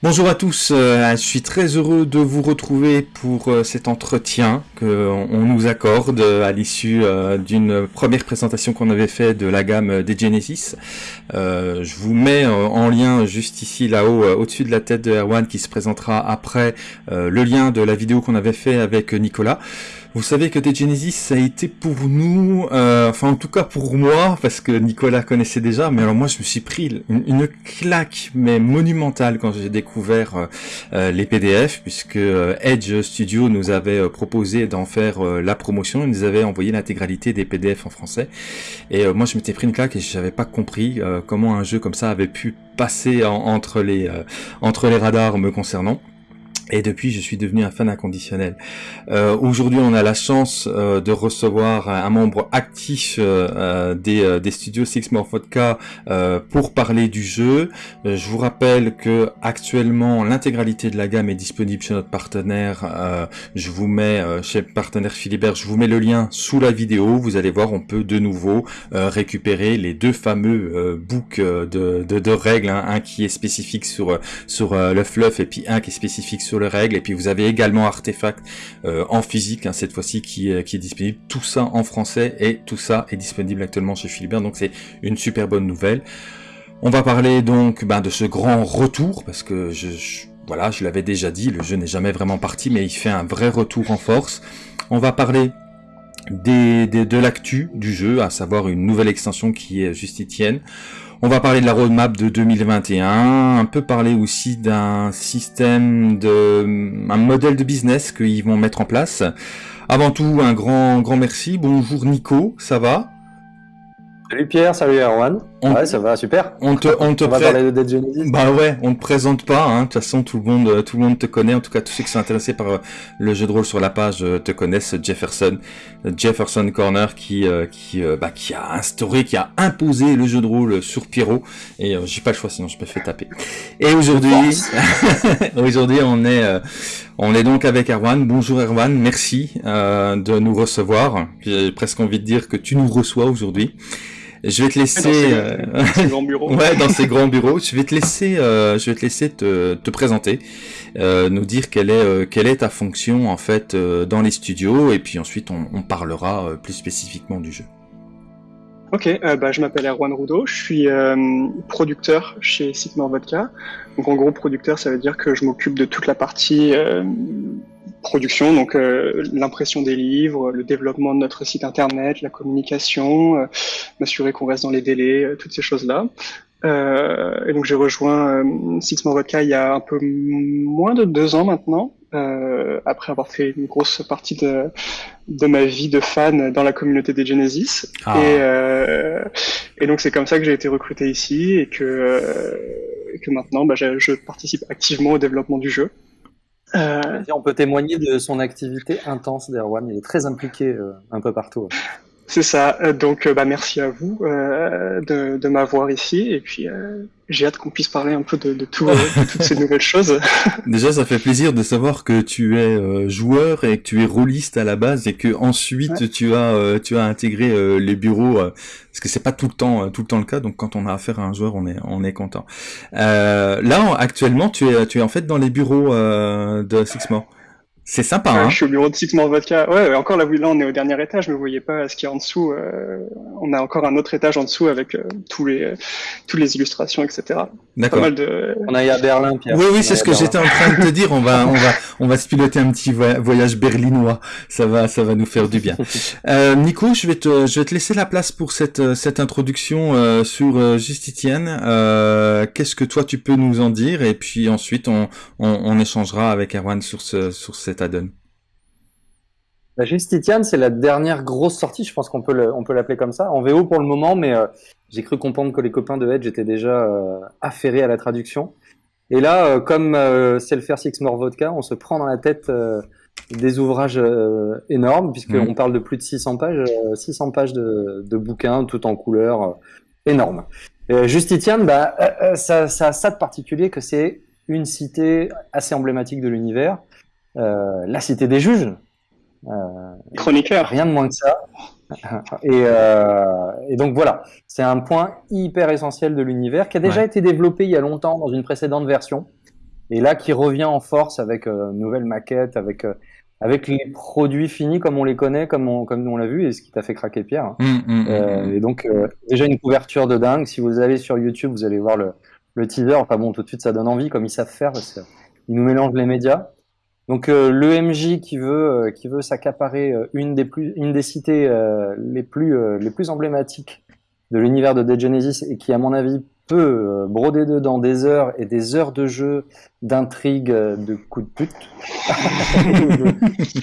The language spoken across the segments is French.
Bonjour à tous, euh, je suis très heureux de vous retrouver pour euh, cet entretien qu'on nous accorde à l'issue euh, d'une première présentation qu'on avait fait de la gamme des Genesis. je vous mets en lien juste ici là-haut au-dessus de la tête de Erwan qui se présentera après le lien de la vidéo qu'on avait fait avec Nicolas. Vous savez que des Genesis, ça a été pour nous, euh, enfin en tout cas pour moi, parce que Nicolas connaissait déjà, mais alors moi je me suis pris une, claque mais monumentale quand j'ai découvert euh, euh, les PDF, puisque Edge Studio nous avait proposé d'en faire la promotion, ils nous avait envoyé l'intégralité des PDF en français, et moi je m'étais pris une claque et je n'avais pas compris comment un jeu comme ça avait pu passer entre les radars me concernant. Et depuis, je suis devenu un fan inconditionnel. Euh, Aujourd'hui, on a la chance euh, de recevoir un, membre actif euh, euh des, euh, des, studios Six More Vodka pour parler du jeu. je vous rappelle que actuellement, l'intégralité de la gamme est disponible chez notre partenaire. je vous mets chez partenaire Philibert, je vous mets le lien sous la vidéo. Vous allez voir, on peut de nouveau récupérer les deux fameux books de, de, de règles, hein. un qui est spécifique sur sur le fluff et puis un qui est spécifique sur les règles. Et puis vous avez également Artefact euh, en physique, hein, cette fois-ci, qui, qui est disponible. Tout ça en français et tout ça est disponible actuellement chez Philibert. Donc c'est une super bonne nouvelle. On va parler donc ben, de ce grand retour, parce que je, voilà, je l'avais déjà dit, le jeu n'est jamais vraiment parti, mais il fait un vrai retour en force. On va parler des, de l'actu du jeu, à savoir une nouvelle extension qui est Justitienne. On va parler de la roadmap de 2021, un peu parler aussi d'un système de, un modèle de business qu'ils vont mettre en place. Avant tout, un grand, grand merci. Bonjour Nico, ça va? Salut Pierre, salut Erwan. ouais, ça va, super. On te, on te va parler de Genesis. Bah ouais, on te présente pas. Hein. De toute façon, tout le monde, tout le monde te connaît. En tout cas, tous ceux qui sont intéressés par euh, le jeu de rôle sur la page euh, te connaissent. Jefferson, Jefferson Corner, qui, euh, qui, bah, qui a instauré, qui a imposé le jeu de rôle sur Pierrot. Et j'ai pas le choix, sinon je me fais taper. Et aujourd'hui, aujourd'hui, on est, on est donc avec Erwan. Bonjour Erwan, merci de nous recevoir. J'ai presque envie de dire que tu nous reçois aujourd'hui. Je vais te laisser dans ces, grands bureaux. ouais, dans ces grands bureaux. Je vais te laisser, euh, je vais te laisser te, te présenter, euh, nous dire quelle est euh, quelle est ta fonction en fait euh, dans les studios, et puis ensuite on, on parlera plus spécifiquement du jeu. Ok, bah, je m'appelle Erwan Roudot, je suis producteur chez Sigma Vodka. Donc en gros, producteur, ça veut dire que je m'occupe de toute la partie production, donc euh, l'impression des livres, le développement de notre site internet, la communication, euh, m'assurer qu'on reste dans les délais, euh, toutes ces choses-là. et donc j'ai rejoint Six More Vodka il y a un peu moins de deux ans maintenant, après avoir fait une grosse partie de, de ma vie de fan dans la communauté des Genesis. Ah. Et, et donc c'est comme ça que j'ai été recruté ici et que, que maintenant bah, je participe activement au développement du jeu. Euh... On peut témoigner de son activité intense d'Erwan. Il est très impliqué euh, un peu partout. C'est ça. Euh, donc, euh, bah, merci à vous euh, de, de m'avoir ici. Et puis, j'ai hâte qu'on puisse parler un peu de, de, tout, toutes ces nouvelles choses. Déjà, ça fait plaisir de savoir que tu es joueur et que tu es rôliste à la base et que ensuite tu as tu as intégré les bureaux parce que c'est pas tout le temps tout le temps le cas. Donc, quand on a affaire à un joueur, on est on est content. là, actuellement, tu es tu es en fait dans les bureaux de Sixmore. C'est sympa, hein Je suis au bureau de Six More Vodka. Ouais, encore là, là, on est au dernier étage, mais vous voyez pas ce qu'il y a en dessous. Euh, on a encore un autre étage en dessous avec euh, tous les euh, toutes les illustrations, etc. D'accord. De... On a à Berlin, Pierre. Oui, oui, c'est ce que j'étais en train de te dire. On va, on va, on va se piloter un petit voyage berlinois. Ça va, ça va nous faire du bien. Euh, Nico, je vais te, je vais te laisser la place pour cette cette introduction sur Justitienne. Qu'est-ce que toi tu peux nous en dire? Et puis ensuite, on, on, on échangera avec Erwan sur ce, sur cette la Justitiane, c'est la dernière grosse sortie, je pense qu'on peut l'appeler comme ça, en VO pour le moment, mais euh, j'ai cru comprendre que les copains de Edge étaient déjà euh, affairés à la traduction. Et là, euh, comme c'est le faire Six More Vodka, on se prend dans la tête des ouvrages énormes, puisqu'on mmh. parle de plus de 600 pages, 600 pages de, bouquins, tout en couleur, énorme. Justitiane, bah, ça, ça a ça de particulier que c'est une cité assez emblématique de l'univers, la cité des juges. Euh, Chroniqueur. Rien de moins que ça. Et, euh, et, donc voilà, c'est un point hyper essentiel de l'univers qui a déjà été développé il y a longtemps dans une précédente version. et là qui revient en force avec une nouvelle maquette, avec avec les produits finis comme on les connaît, comme on, comme on l'a vu, et ce qui t'a fait craquer Pierre. Hein. Mmh, mmh, mmh, et donc déjà une couverture de dingue. Si vous allez sur YouTube, vous allez voir le, le teaser. Enfin bon, tout de suite ça donne envie, comme ils savent faire. Parce ils nous mélangent les médias. Donc euh, l'EMJ qui veut euh, qui veut s'accaparer euh, une des plus une des cités les plus les plus emblématiques de l'univers de Dead Genesis et qui à mon avis peut broder dedans des heures et des heures de jeu, d'intrigue, de coups de pute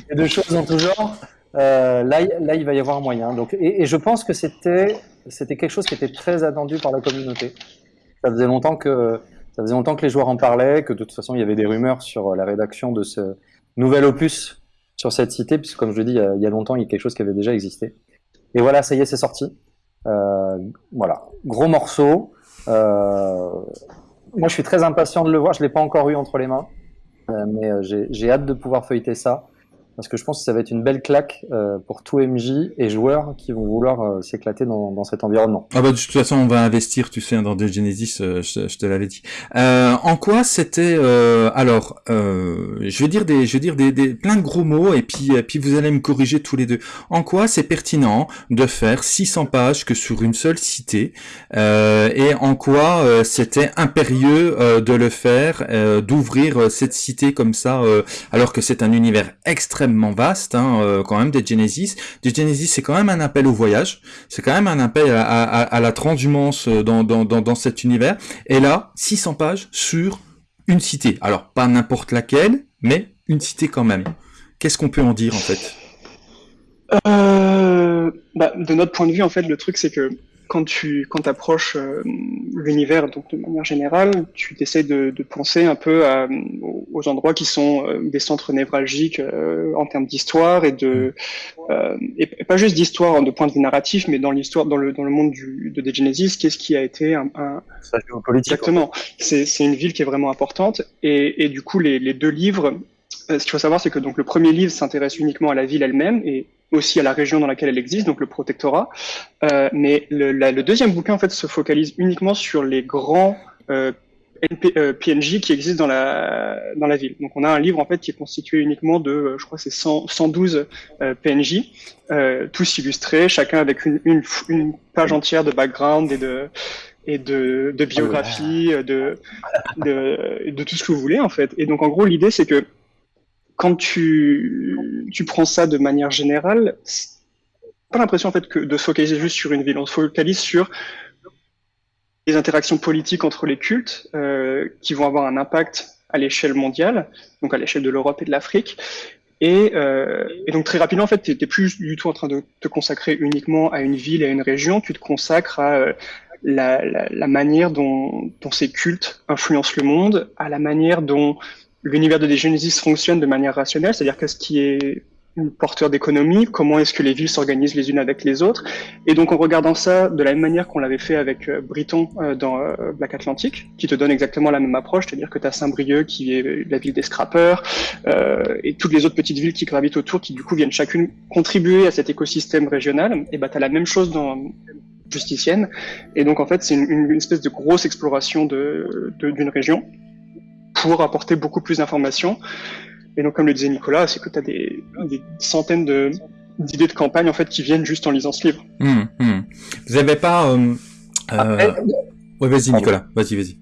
et de choses en tout genre. là, là, il va y avoir moyen. Donc, et, et je pense que c'était c'était quelque chose qui était très attendu par la communauté. Ça faisait longtemps que ça faisait longtemps que les joueurs en parlaient, que de toute façon il y avait des rumeurs sur euh, la rédaction de ce nouvel opus sur cette cité, puisque comme je le dis, il y a longtemps il y a quelque chose qui avait déjà existé. Et voilà, ça y est, c'est sorti. Euh, voilà, gros morceau. Euh, moi, je suis très impatient de le voir. Je l'ai pas encore eu entre les mains, euh, mais euh, j'ai hâte de pouvoir feuilleter ça parce que je pense que ça va être une belle claque euh, pour tout MJ et joueurs qui vont vouloir euh, s'éclater dans, dans, cet environnement. Ah bah de toute façon on va investir, tu sais, dans The Genesis, euh, je, te l'avais dit. en quoi c'était alors, je vais dire des, je vais dire des, des, plein de gros mots et puis puis vous allez me corriger tous les deux. En quoi c'est pertinent de faire 600 pages que sur une seule cité et en quoi c'était impérieux de le faire, d'ouvrir cette cité comme ça alors que c'est un univers extrêmement vaste hein, euh, quand même des Genesis. Des Genesis, c'est quand même un appel au voyage, c'est quand même un appel à, la transhumance euh, dans, cet univers. Et là, 600 pages sur une cité. Alors, pas n'importe laquelle, mais une cité quand même. Qu'est-ce qu'on peut en dire en fait? Euh, bah, De notre point de vue, en fait, le truc c'est que quand tu quand approches euh, l'univers donc de manière générale, tu essaies de, de, penser un peu à, aux endroits qui sont euh, des centres névralgiques euh, en termes d'histoire et de et pas juste d'histoire de point de vue narratif, mais dans l'histoire dans le dans le monde du, de Genesis, qu'est-ce qui a été un, un... exactement. C'est c'est une ville qui est vraiment importante et, et du coup les, les deux livres ce qu'il faut savoir, c'est que donc le premier livre s'intéresse uniquement à la ville elle-même et aussi à la région dans laquelle elle existe, donc le protectorat. Euh, mais le, le, deuxième bouquin en fait se focalise uniquement sur les grands euh, euh PNJ qui existent dans la dans la ville. Donc on a un livre en fait qui est constitué uniquement de, euh, je crois c'est 112 euh, PNJ, euh, tous illustrés, chacun avec une, une, une, page entière de background et de et de, de biographie, oh de, de, de tout ce que vous voulez en fait. Et donc en gros l'idée c'est que quand tu, tu prends ça de manière générale, pas l'impression en fait de se focaliser juste sur une ville. On se focalise sur les interactions politiques entre les cultes euh, qui vont avoir un impact à l'échelle mondiale, donc à l'échelle de l'Europe et de l'Afrique. Et, euh, et, donc très rapidement, en fait, tu n'es plus du tout en train de te consacrer uniquement à une ville et à une région, tu te consacres à euh, la, la, la, manière dont, dont ces cultes influencent le monde, à la manière dont l'univers de Genesis fonctionne de manière rationnelle, c'est-à-dire qu'est-ce qui est porteur d'économie, comment est-ce que les villes s'organisent les unes avec les autres. Et donc en regardant ça de la même manière qu'on l'avait fait avec euh, Briton euh, dans euh, Black Atlantic, qui te donne exactement la même approche, c'est-à-dire que tu as Saint-Brieuc qui est la ville des scrappers, et toutes les autres petites villes qui gravitent autour, qui du coup viennent chacune contribuer à cet écosystème régional, et bah tu as la même chose dans Justicienne. Et donc en fait c'est une, espèce de grosse exploration d'une de, d'une région pour apporter beaucoup plus d'informations. Et donc, comme le disait Nicolas, c'est que tu as des, des centaines de, d'idées de campagne en fait qui viennent juste en lisant ce livre. Hum, hum. Vous n'avez pas euh, euh... Ouais, vas-y Nicolas, vas-y, vas-y.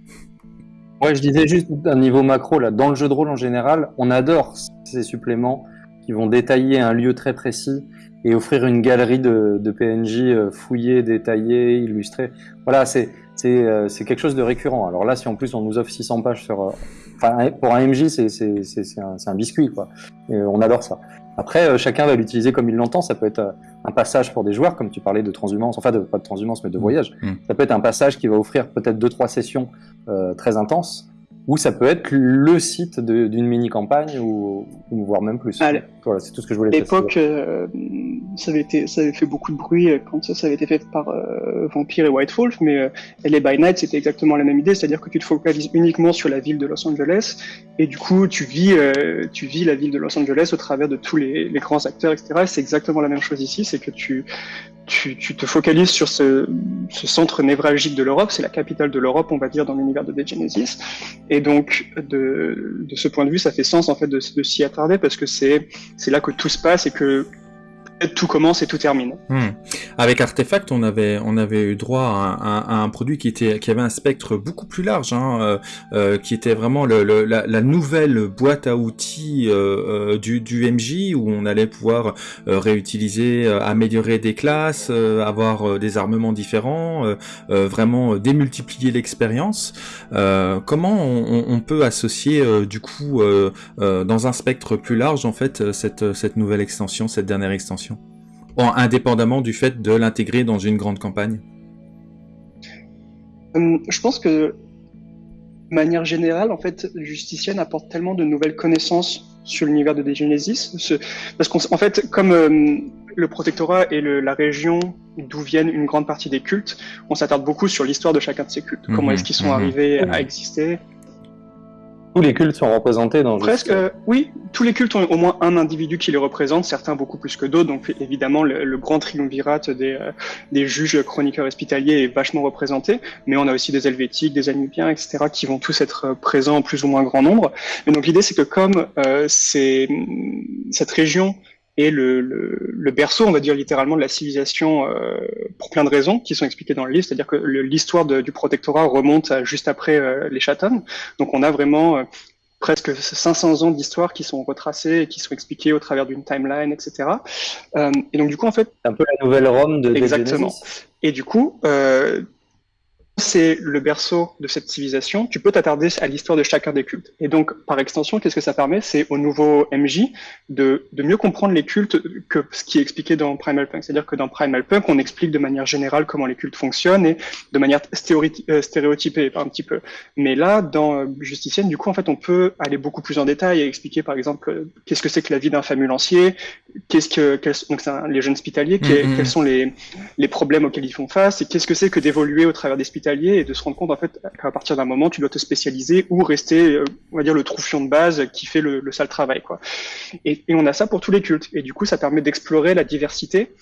Ouais, je disais juste d'un niveau macro là, dans le jeu de rôle en général, on adore ces suppléments qui vont détailler un lieu très précis et offrir une galerie de, de PNJ euh, fouillés, détaillés, illustrés. Voilà, c'est c'est euh, c'est quelque chose de récurrent. Alors là, si en plus on nous offre 600 pages sur, enfin pour un MJ, c'est un, un biscuit quoi. Et on adore ça. Après, euh, chacun va l'utiliser comme il l'entend. Ça peut être un passage pour des joueurs, comme tu parlais de transhumance, enfin de, pas de transhumance, mais de mmh. voyage. Mmh. Ça peut être un passage qui va offrir peut-être deux trois sessions euh, très intenses ou ça peut être le site d'une mini-campagne, ou, ou, voire même plus. Voilà, c'est tout ce que je voulais dire. À l'époque, euh, ça, avait été, ça avait fait beaucoup de bruit quand ça, ça avait été fait par euh, Vampire et White Wolf, mais euh, LA by Night, c'était exactement la même idée, c'est-à-dire que tu te focalises uniquement sur la ville de Los Angeles, et du coup, tu vis, euh, tu vis la ville de Los Angeles au travers de tous les, les grands acteurs, etc. C'est exactement la même chose ici, c'est que tu, tu, te focalises sur ce, centre névralgique de l'Europe, c'est la capitale de l'Europe, on va dire, dans l'univers de Dead Genesis. Et donc, de, ce point de vue, ça fait sens en fait de, de s'y attarder parce que c'est là que tout se passe et que tout commence et tout termine. Hmm. Avec Artefact, on avait on avait eu droit à, un produit qui était qui avait un spectre beaucoup plus large, hein, euh, euh, qui était vraiment le, la, nouvelle boîte à outils euh, du, du MJ où on allait pouvoir réutiliser, améliorer des classes, avoir des armements différents, vraiment démultiplier l'expérience. comment on, on, peut associer du coup dans un spectre plus large en fait cette cette nouvelle extension, cette dernière extension? Indépendamment du fait de l'intégrer dans une grande campagne? Hum, Je pense que, de manière générale, en fait, Justicienne apporte tellement de nouvelles connaissances sur l'univers de Genesis, parce qu'en fait, comme hum, le protectorat et la région d'où viennent une grande partie des cultes, on s'attarde beaucoup sur l'histoire de chacun de ces cultes. Comment mhm. est-ce qu'ils sont mhm. arrivés à exister? Tous les cultes sont représentés dans Presque, euh, oui. Tous les cultes ont au moins un individu qui les représente, certains beaucoup plus que d'autres. Donc évidemment, le, grand triumvirate des, euh, des juges chroniqueurs hospitaliers est vachement représenté. Mais on a aussi des Helvétiques, des Anubiens, etc., qui vont tous être euh, présents en plus ou moins grand nombre. Et donc l'idée, c'est que comme euh, c'est cette région et le, le, le, berceau, on va dire littéralement, de la civilisation euh, pour plein de raisons qui sont expliquées dans le livre. C'est-à-dire que l'histoire du protectorat remonte à juste après euh, les Chatham. Donc on a vraiment euh, presque 500 ans d'histoire qui sont retracés et qui sont expliqués au travers d'une timeline, etc. Euh, et donc du coup, en fait... Un peu la nouvelle Rome de Exactement. Et du coup, c'est le berceau de cette civilisation, tu peux t'attarder à l'histoire de chacun des cultes. Et donc, par extension, qu'est-ce que ça permet? C'est au nouveau MJ de, de, mieux comprendre les cultes que ce qui est expliqué dans Primal Punk. C'est-à-dire que dans Primal Punk, on explique de manière générale comment les cultes fonctionnent et de manière euh, stéréotypée un petit peu. Mais là, dans euh, Justicienne, du coup, en fait, on peut aller beaucoup plus en détail et expliquer, par exemple, euh, qu'est-ce que c'est que la vie d'un famulancier, qu'est-ce que, donc les jeunes hospitaliers, mm-hmm. quels sont les, les problèmes auxquels ils font face et qu'est-ce que c'est que d'évoluer au travers des et de se rendre compte en fait qu'à partir d'un moment tu dois te spécialiser ou rester euh, on va dire le troufion de base qui fait le, sale travail quoi. Et, et, on a ça pour tous les cultes et du coup ça permet d'explorer la diversité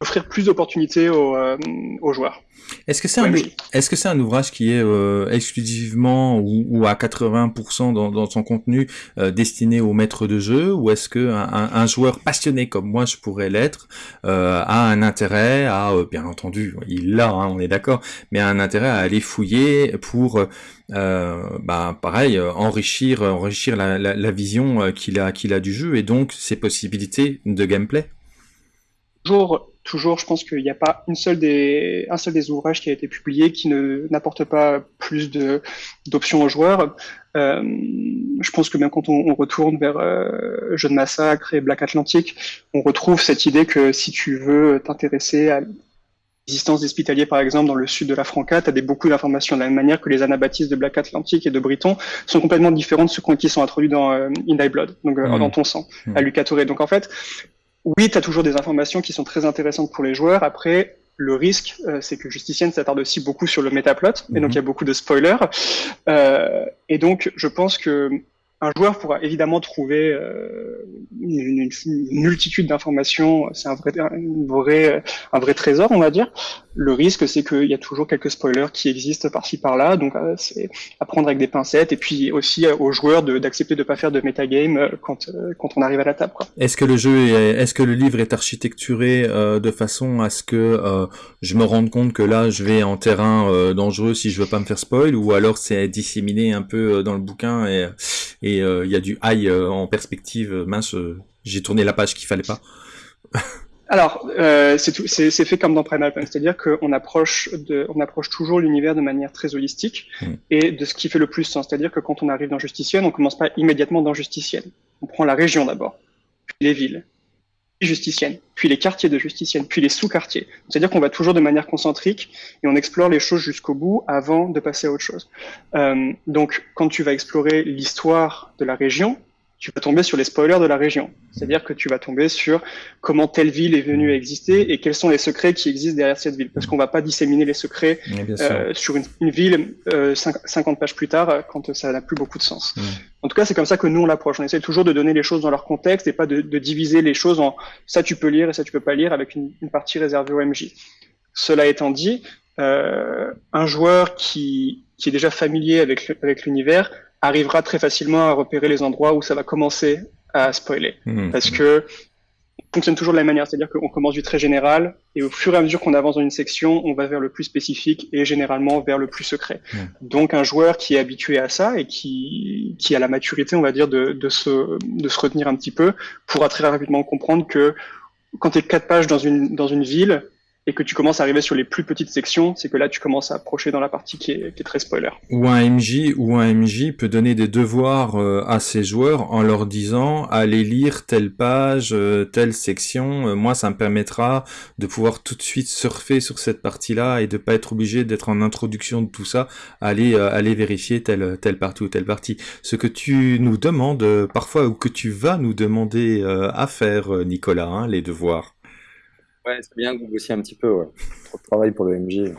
offrir plus d'opportunités aux, euh, aux, joueurs. Est-ce que c'est un, est-ce que c'est un ouvrage qui est euh, exclusivement ou, ou, à 80% dans, dans, son contenu euh, destiné aux maîtres de jeu, ou est-ce que un, un, joueur passionné comme moi je pourrais l'être a un intérêt à, bien entendu, il l'a, hein, on est d'accord, mais a un intérêt à aller fouiller pour, bah pareil, enrichir, enrichir la, la, la vision qu'il a, qu'il a du jeu et donc ses possibilités de gameplay? Toujours toujours, je pense qu'il n'y a pas une seule des, un seul des ouvrages qui a été publié qui ne n'apporte pas plus de d'options aux joueurs. Euh, je pense que même quand on, retourne vers euh, Jeu de Massacre et Black Atlantic, on retrouve cette idée que si tu veux t'intéresser à l'existence hospitaliers, par exemple, dans le sud de la Franca, tu as des, beaucoup d'informations, de la même manière que les anabaptistes de Black Atlantic et de Briton sont complètement différents de ceux qui sont introduits dans euh, In Thy Blood, donc euh, mmh. dans ton sang, mmh. à Lucatoré. Donc en fait, oui, tu as toujours des informations qui sont très intéressantes pour les joueurs. Après, le risque, euh, c'est que Justicienne s'attarde aussi beaucoup sur le métaplot, et donc mhm. il y a beaucoup de spoilers. Euh, et donc, je pense que un joueur pourra évidemment trouver euh, une, multitude d'informations, c'est un vrai, un vrai, trésor, on va dire. Le risque, c'est qu'il y a toujours quelques spoilers qui existent par-ci par-là, donc euh, c'est à prendre avec des pincettes, et puis aussi euh, aux joueurs d'accepter de ne pas faire de metagame quand, quand on arrive à la table. Est-ce que le jeu, est-ce que le livre est architecturé de façon à ce que je me rende compte que là, je vais en terrain dangereux si je veux pas me faire spoil, ou alors c'est disséminé un peu dans le bouquin et et euh, il y a du high euh, en perspective. Euh, mince, j'ai tourné la page qu'il fallait pas. Alors, euh, c'est fait comme dans Primal Punk, c'est-à-dire qu'on approche, de, on approche toujours l'univers de manière très holistique mm. et de ce qui fait le plus sens. C'est-à-dire que quand on arrive dans Justicienne, on commence pas immédiatement dans Justicienne. On prend la région d'abord, puis les villes, Justicienne, puis les quartiers de Justicienne, puis les sous-quartiers. C'est-à-dire qu'on va toujours de manière concentrique et on explore les choses jusqu'au bout avant de passer à autre chose. Euh, donc, quand tu vas explorer l'histoire de la région, tu vas tomber sur les spoilers de la région. C'est-à-dire que tu vas tomber sur comment telle ville est venue à exister et quels sont les secrets qui existent derrière cette ville. Parce qu'on va pas disséminer les secrets euh, sur une, ville euh, 50 pages plus tard quand ça n'a plus beaucoup de sens. En tout cas, c'est comme ça que nous on l'approche. On essaie toujours de donner les choses dans leur contexte et pas de, de, diviser les choses en ça tu peux lire et ça tu peux pas lire avec une, une partie réservée au MJ. Cela étant dit, euh, un joueur qui, qui est déjà familier avec, avec l'univers arrivera très facilement à repérer les endroits où ça va commencer à spoiler. Mmh. Parce que fonctionne toujours de la même manière, c'est-à-dire qu'on commence du très général et au fur et à mesure qu'on avance dans une section, on va vers le plus spécifique et généralement vers le plus secret. Mmh. Donc un joueur qui est habitué à ça et qui, qui a la maturité, on va dire, de, de, se, de se retenir un petit peu, pourra très rapidement comprendre que quand tu es quatre pages dans une, dans une ville, et que tu commences à arriver sur les plus petites sections, c'est que là tu commences à approcher dans la partie qui est, très spoiler. Ou un MJ ou un MJ peut donner des devoirs euh, à ses joueurs en leur disant allez lire telle page, euh, telle section. Euh, moi, ça me permettra de pouvoir tout de suite surfer sur cette partie-là et de pas être obligé d'être en introduction de tout ça, aller aller vérifier telle telle partie ou telle partie. Ce que tu nous demandes parfois ou que tu vas nous demander à faire, Nicolas, hein, les devoirs. Ouais, c'est bien que vous bossiez un petit peu, ouais. Trop de travail pour le MJ.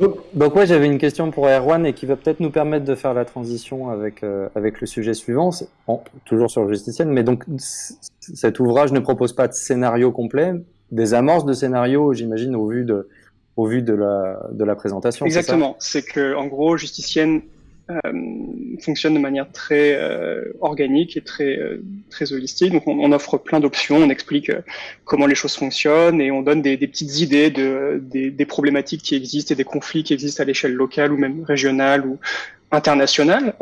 Donc, donc ouais, j'avais une question pour Erwan et qui va peut-être nous permettre de faire la transition avec, euh, avec le sujet suivant, bon, toujours sur le justicienne, mais donc cet ouvrage ne propose pas de scénario complet, des amorces de scénario, j'imagine, au vu de, au vu de la, de la présentation. Exactement. C'est que, en gros, Justicienne fonctionne de manière très euh, organique et très euh, très holistique. Donc on, on offre plein d'options, on explique comment les choses fonctionnent et on donne des, des petites idées de des, des, problématiques qui existent et des conflits qui existent à l'échelle locale ou même régionale ou internationale,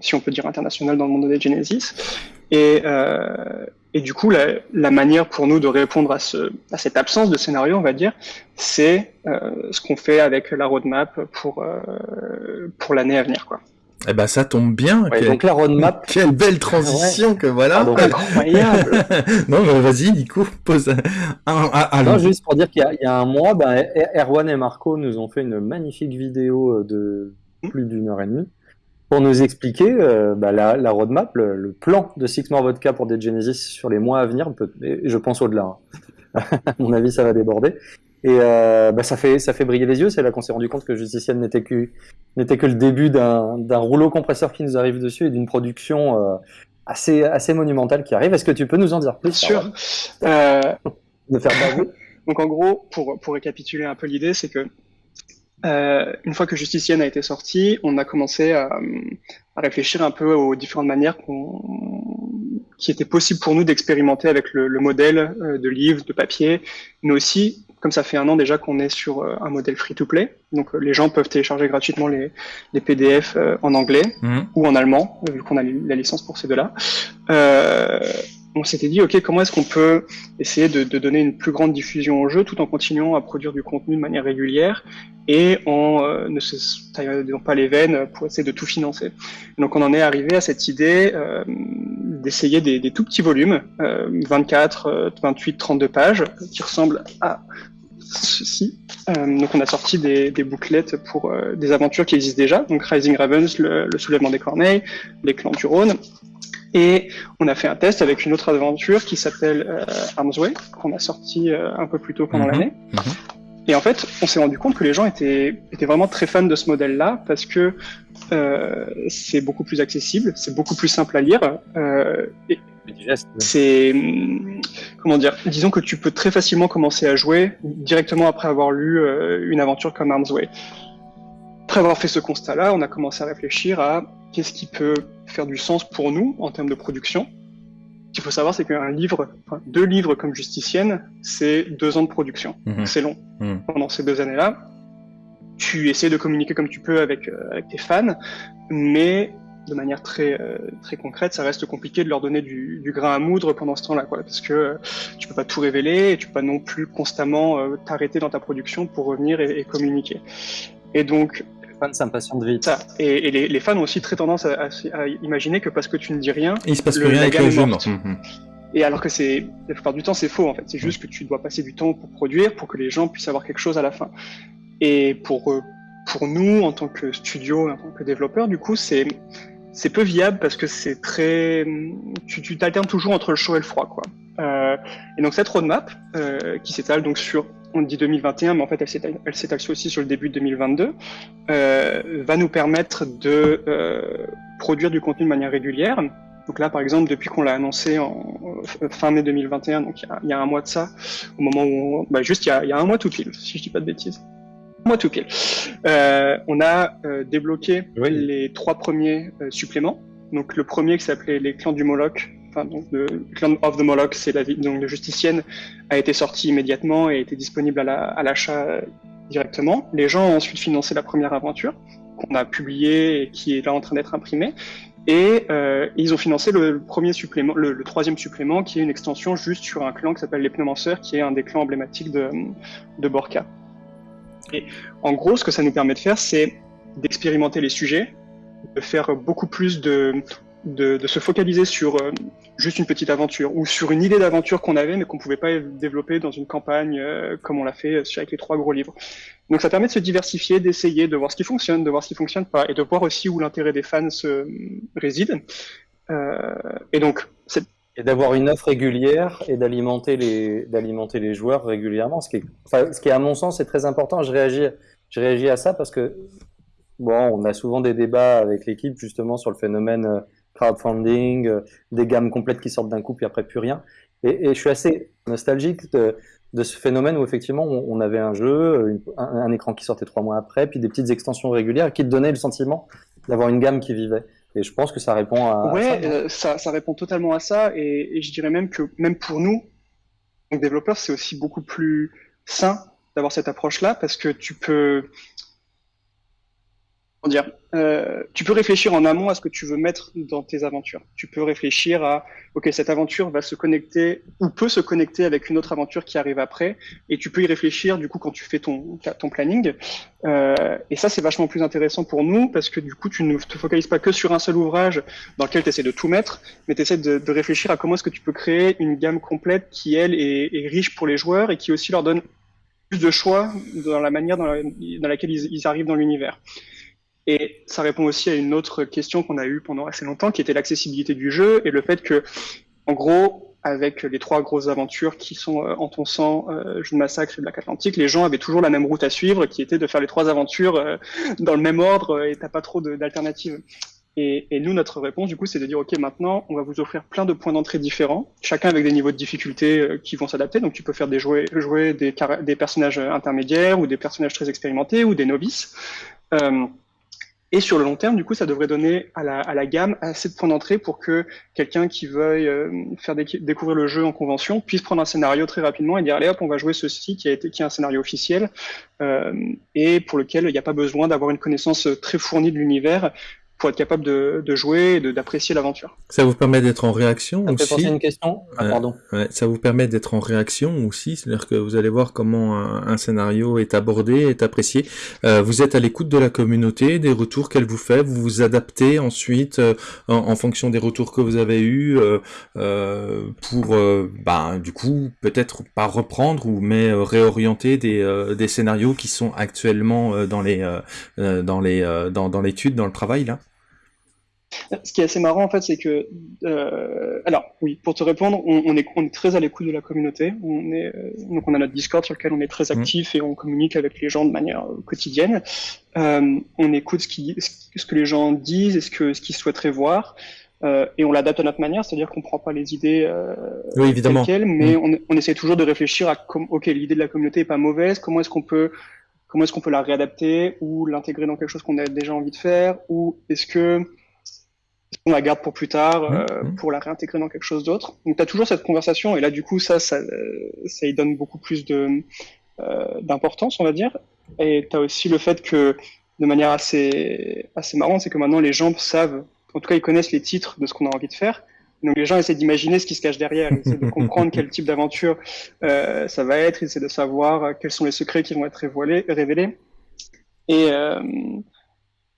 si on peut dire internationale dans le monde de Genesis. Et, euh, et du coup, la, la, manière pour nous de répondre à, ce, à cette absence de scénario, on va dire, c'est euh, ce qu'on fait avec la roadmap pour, euh, pour l'année à venir. Quoi. Eh ben ça tombe bien. Ouais, quelle, donc la roadmap. Quelle belle transition ouais. que voilà. Ah, incroyable. non mais vas-y Nico, pose un. un, un non, juste pour dire qu'il y, y, a un mois, ben, Erwan et Marco nous ont fait une magnifique vidéo de plus d'une heure et demie pour nous expliquer euh, bah, la, la, roadmap, le, le, plan de Six More Vodka pour des Genesis sur les mois à venir, peut, je pense au-delà. Hein. à mon avis, ça va déborder. Et euh, bah, ça fait ça fait briller les yeux. C'est là qu'on s'est rendu compte que Justicienne n'était que n'était que le début d'un rouleau compresseur qui nous arrive dessus et d'une production euh, assez assez monumentale qui arrive. Est-ce que tu peux nous en dire plus Bien sûr. Euh... De faire Donc en gros, pour pour récapituler un peu l'idée, c'est que euh, une fois que Justicienne a été sorti, on a commencé à, à réfléchir un peu aux différentes manières qui étaient possibles pour nous d'expérimenter avec le, le, modèle euh, de livre, de papier, mais aussi, comme ça fait un an déjà qu'on est sur euh, un modèle free-to-play, donc euh, les gens peuvent télécharger gratuitement les, les PDF en anglais mmh. ou en allemand, vu qu'on a la licence pour ces deux-là on s'était dit, OK, comment est-ce qu'on peut essayer de, donner une plus grande diffusion au jeu tout en continuant à produire du contenu de manière régulière et en euh, ne se taillant pas les veines pour essayer de tout financer. Donc on en est arrivé à cette idée euh, d'essayer des, tout petits volumes, euh, 24, 28, 32 pages, qui ressemblent à ceci. Euh, donc on a sorti des, bouclettes pour des aventures qui existent déjà, donc Rising Ravens, le, le soulèvement des corneilles, les clans du Rhône, et on a fait un test avec une autre aventure qui s'appelle euh, Arms Way, qu'on a sorti euh, un peu plus tôt pendant mmh, l'année. Mmh. Et en fait, on s'est rendu compte que les gens étaient, étaient vraiment très fans de ce modèle-là parce que euh, c'est beaucoup plus accessible, c'est beaucoup plus simple à lire. Euh, c'est comment dire Disons que tu peux très facilement commencer à jouer directement après avoir lu euh, une aventure comme Arms Way. Après avoir fait ce constat-là, on a commencé à réfléchir à qu'est-ce qui peut faire du sens pour nous en termes de production. Ce qu'il faut savoir, c'est qu'un livre, enfin, deux livres comme Justicienne, c'est deux ans de production. Mmh. C'est long. Mmh. Pendant ces deux années-là, tu essaies de communiquer comme tu peux avec, euh, avec tes fans, mais de manière très euh, très concrète, ça reste compliqué de leur donner du, du grain à moudre pendant ce temps-là, quoi, parce que euh, tu peux pas tout révéler, et tu peux pas non plus constamment euh, t'arrêter dans ta production pour revenir et, et communiquer. Et donc fans s'impatientent vite. Ça. Et, et les, les, fans ont aussi très tendance à, à, à, imaginer que parce que tu ne dis rien, il se passe plus rien avec le jeu. Mmh. Et alors que c'est la plupart du temps c'est faux en fait. C'est juste que tu dois passer du temps pour produire, pour que les gens puissent avoir quelque chose à la fin. Et pour pour nous en tant que studio, en tant que développeur, du coup c'est c'est peu viable parce que c'est très, tu, tu t'alternes toujours entre le chaud et le froid, quoi. Euh, et donc cette roadmap euh, qui s'étale donc sur, on dit 2021, mais en fait elle elle s'étale aussi sur le début de 2022, euh, va nous permettre de euh, produire du contenu de manière régulière. Donc là, par exemple, depuis qu'on l'a annoncé en fin mai 2021, donc il y, a, il y a un mois de ça, au moment où, on, bah juste il y, a, il y a un mois tout pile, si je dis pas de bêtises moi tout pile. Euh, on a euh, débloqué Oui. les trois premiers euh, suppléments. Donc le premier qui s'appelait les clans du Moloch, enfin donc le clan of the Moloch, c'est la ville donc de justicienne, a été sorti immédiatement et était disponible à la- à l'achat euh, directement. Les gens ont ensuite financé la première aventure qu'on a publiée et qui est là en train d'être imprimée. Et euh, ils ont financé le, premier supplément, le, troisième supplément, qui est une extension juste sur un clan qui s'appelle les Pneumanceurs, qui est un des clans emblématiques de, de Borka. Et en gros, ce que ça nous permet de faire, c'est d'expérimenter les sujets, de faire beaucoup plus de, de, se focaliser sur euh, juste une petite aventure ou sur une idée d'aventure qu'on avait mais qu'on pouvait pas développer dans une campagne euh, comme on l'a fait sur- avec les trois gros livres. Donc ça permet de se diversifier, d'essayer, de voir ce qui fonctionne, de voir ce qui fonctionne pas et de voir aussi où l'intérêt des fans se réside. Euh, et donc Et d'avoir une offre régulière et d'alimenter les, d'alimenter les joueurs régulièrement, ce qui ce qui à mon sens est très important. Je réagis, je réagis à ça parce que bon, on a souvent des débats avec l'équipe justement sur le phénomène euh, crowdfunding, euh, des gammes complètes qui sortent d'un coup puis après plus rien. Et, et je suis assez nostalgique de, de ce phénomène où effectivement on, avait un jeu, une- un, un écran qui sortait trois mois après, puis des petites extensions régulières qui te donnaient le sentiment d'avoir une gamme qui vivait. Et je pense que ça répond à, à Ouais, ça, non euh, ça, ça répond totalement à ça, et, et je dirais même que même pour nous, donc développeurs, c'est aussi beaucoup plus sain d'avoir cette approche-là parce que tu peux, comment dire, euh, tu peux réfléchir en amont à ce que tu veux mettre dans tes aventures. Tu peux réfléchir à, ok, cette aventure va se connecter ou peut se connecter avec une autre aventure qui arrive après, et tu peux y réfléchir du coup quand tu fais ton ton planning. Euh, et ça, c'est vachement plus intéressant pour nous parce que du coup, tu ne te focalises pas que sur un seul ouvrage dans lequel tu essaies de tout mettre, mais tu essaies de, de réfléchir à comment est-ce que tu peux créer une gamme complète qui, elle, est, est riche pour les joueurs et qui aussi leur donne plus de choix dans la manière dans, dans laquelle ils, ils arrivent dans l'univers. Et ça répond aussi à une autre question qu'on a eue pendant assez longtemps, qui était l'accessibilité du jeu et le fait que, en gros, avec les trois grosses aventures qui sont euh, En ton sang, euh, Jeu de massacre et Black Atlantic, les gens avaient toujours la même route à suivre, qui était de faire les trois aventures euh, dans le même ordre euh, et t'as pas trop d'alternatives. Et, nous, notre réponse, du coup, c'est de dire, OK, maintenant, on va vous offrir plein de points d'entrée différents, chacun avec des niveaux de difficulté euh, qui vont s'adapter. Donc, tu peux faire des jouer, jouer des personnages intermédiaires ou des personnages très expérimentés ou des novices. Euh, et sur le long terme, du coup, ça devrait donner à la, gamme assez de points d'entrée pour que quelqu'un qui veuille euh, faire déc- découvrir le jeu en convention puisse prendre un scénario très rapidement et dire allez hop, on va jouer ceci qui a été qui est un scénario officiel euh, et pour lequel il n'y a pas besoin d'avoir une connaissance très fournie de l'univers pour être capable de, de jouer et de- d'apprécier l'aventure. Ça vous permet d'être en réaction Ça fait aussi une question. Ah, Euh, pardon. Ouais, ça vous permet d'être en réaction aussi, c'est-à-dire que vous allez voir comment un, un scénario est abordé, est apprécié. Euh, vous êtes à l'écoute de la communauté, des retours qu'elle vous fait, vous vous adaptez ensuite euh, en, en fonction des retours que vous avez eus euh, euh, pour, euh, bah, du coup, peut-être pas reprendre ou mais euh, réorienter des, euh, des scénarios qui sont actuellement euh, dans les dans les euh, dans, dans l'étude, dans le travail là. Ce qui est assez marrant en fait, c'est que, euh, alors oui, pour te répondre, on, on est, on est très à l'écoute de la communauté. On est, euh, donc on a notre Discord sur lequel on est très actif et on communique avec les gens de manière euh, quotidienne. Euh, on écoute ce, qui, ce que les gens disent et ce que ce qu'ils souhaiteraient voir. Euh, et on l'adapte à notre manière, c'est-à-dire qu'on prend pas les idées euh, Oui, évidemment. telles quelles, mais on, on essaie toujours de réfléchir à comme, ok, l'idée de la communauté est pas mauvaise, comment est-ce qu'on peut comment est-ce qu'on peut la réadapter ou l'intégrer dans quelque chose qu'on a déjà envie de faire ou est-ce que on la garde pour plus tard, euh, Mhm. pour la réintégrer dans quelque chose d'autre. Donc tu as toujours cette conversation et là du coup ça, ça, euh, ça y donne beaucoup plus de euh, d'importance on va dire. Et tu as aussi le fait que de manière assez assez marrante, c'est que maintenant les gens savent, en tout cas ils connaissent les titres de ce qu'on a envie de faire. Donc les gens essaient d'imaginer ce qui se cache derrière, ils essaient de comprendre quel type d'aventure euh, ça va être, ils essaient de savoir quels sont les secrets qui vont être révélés. révélés. Et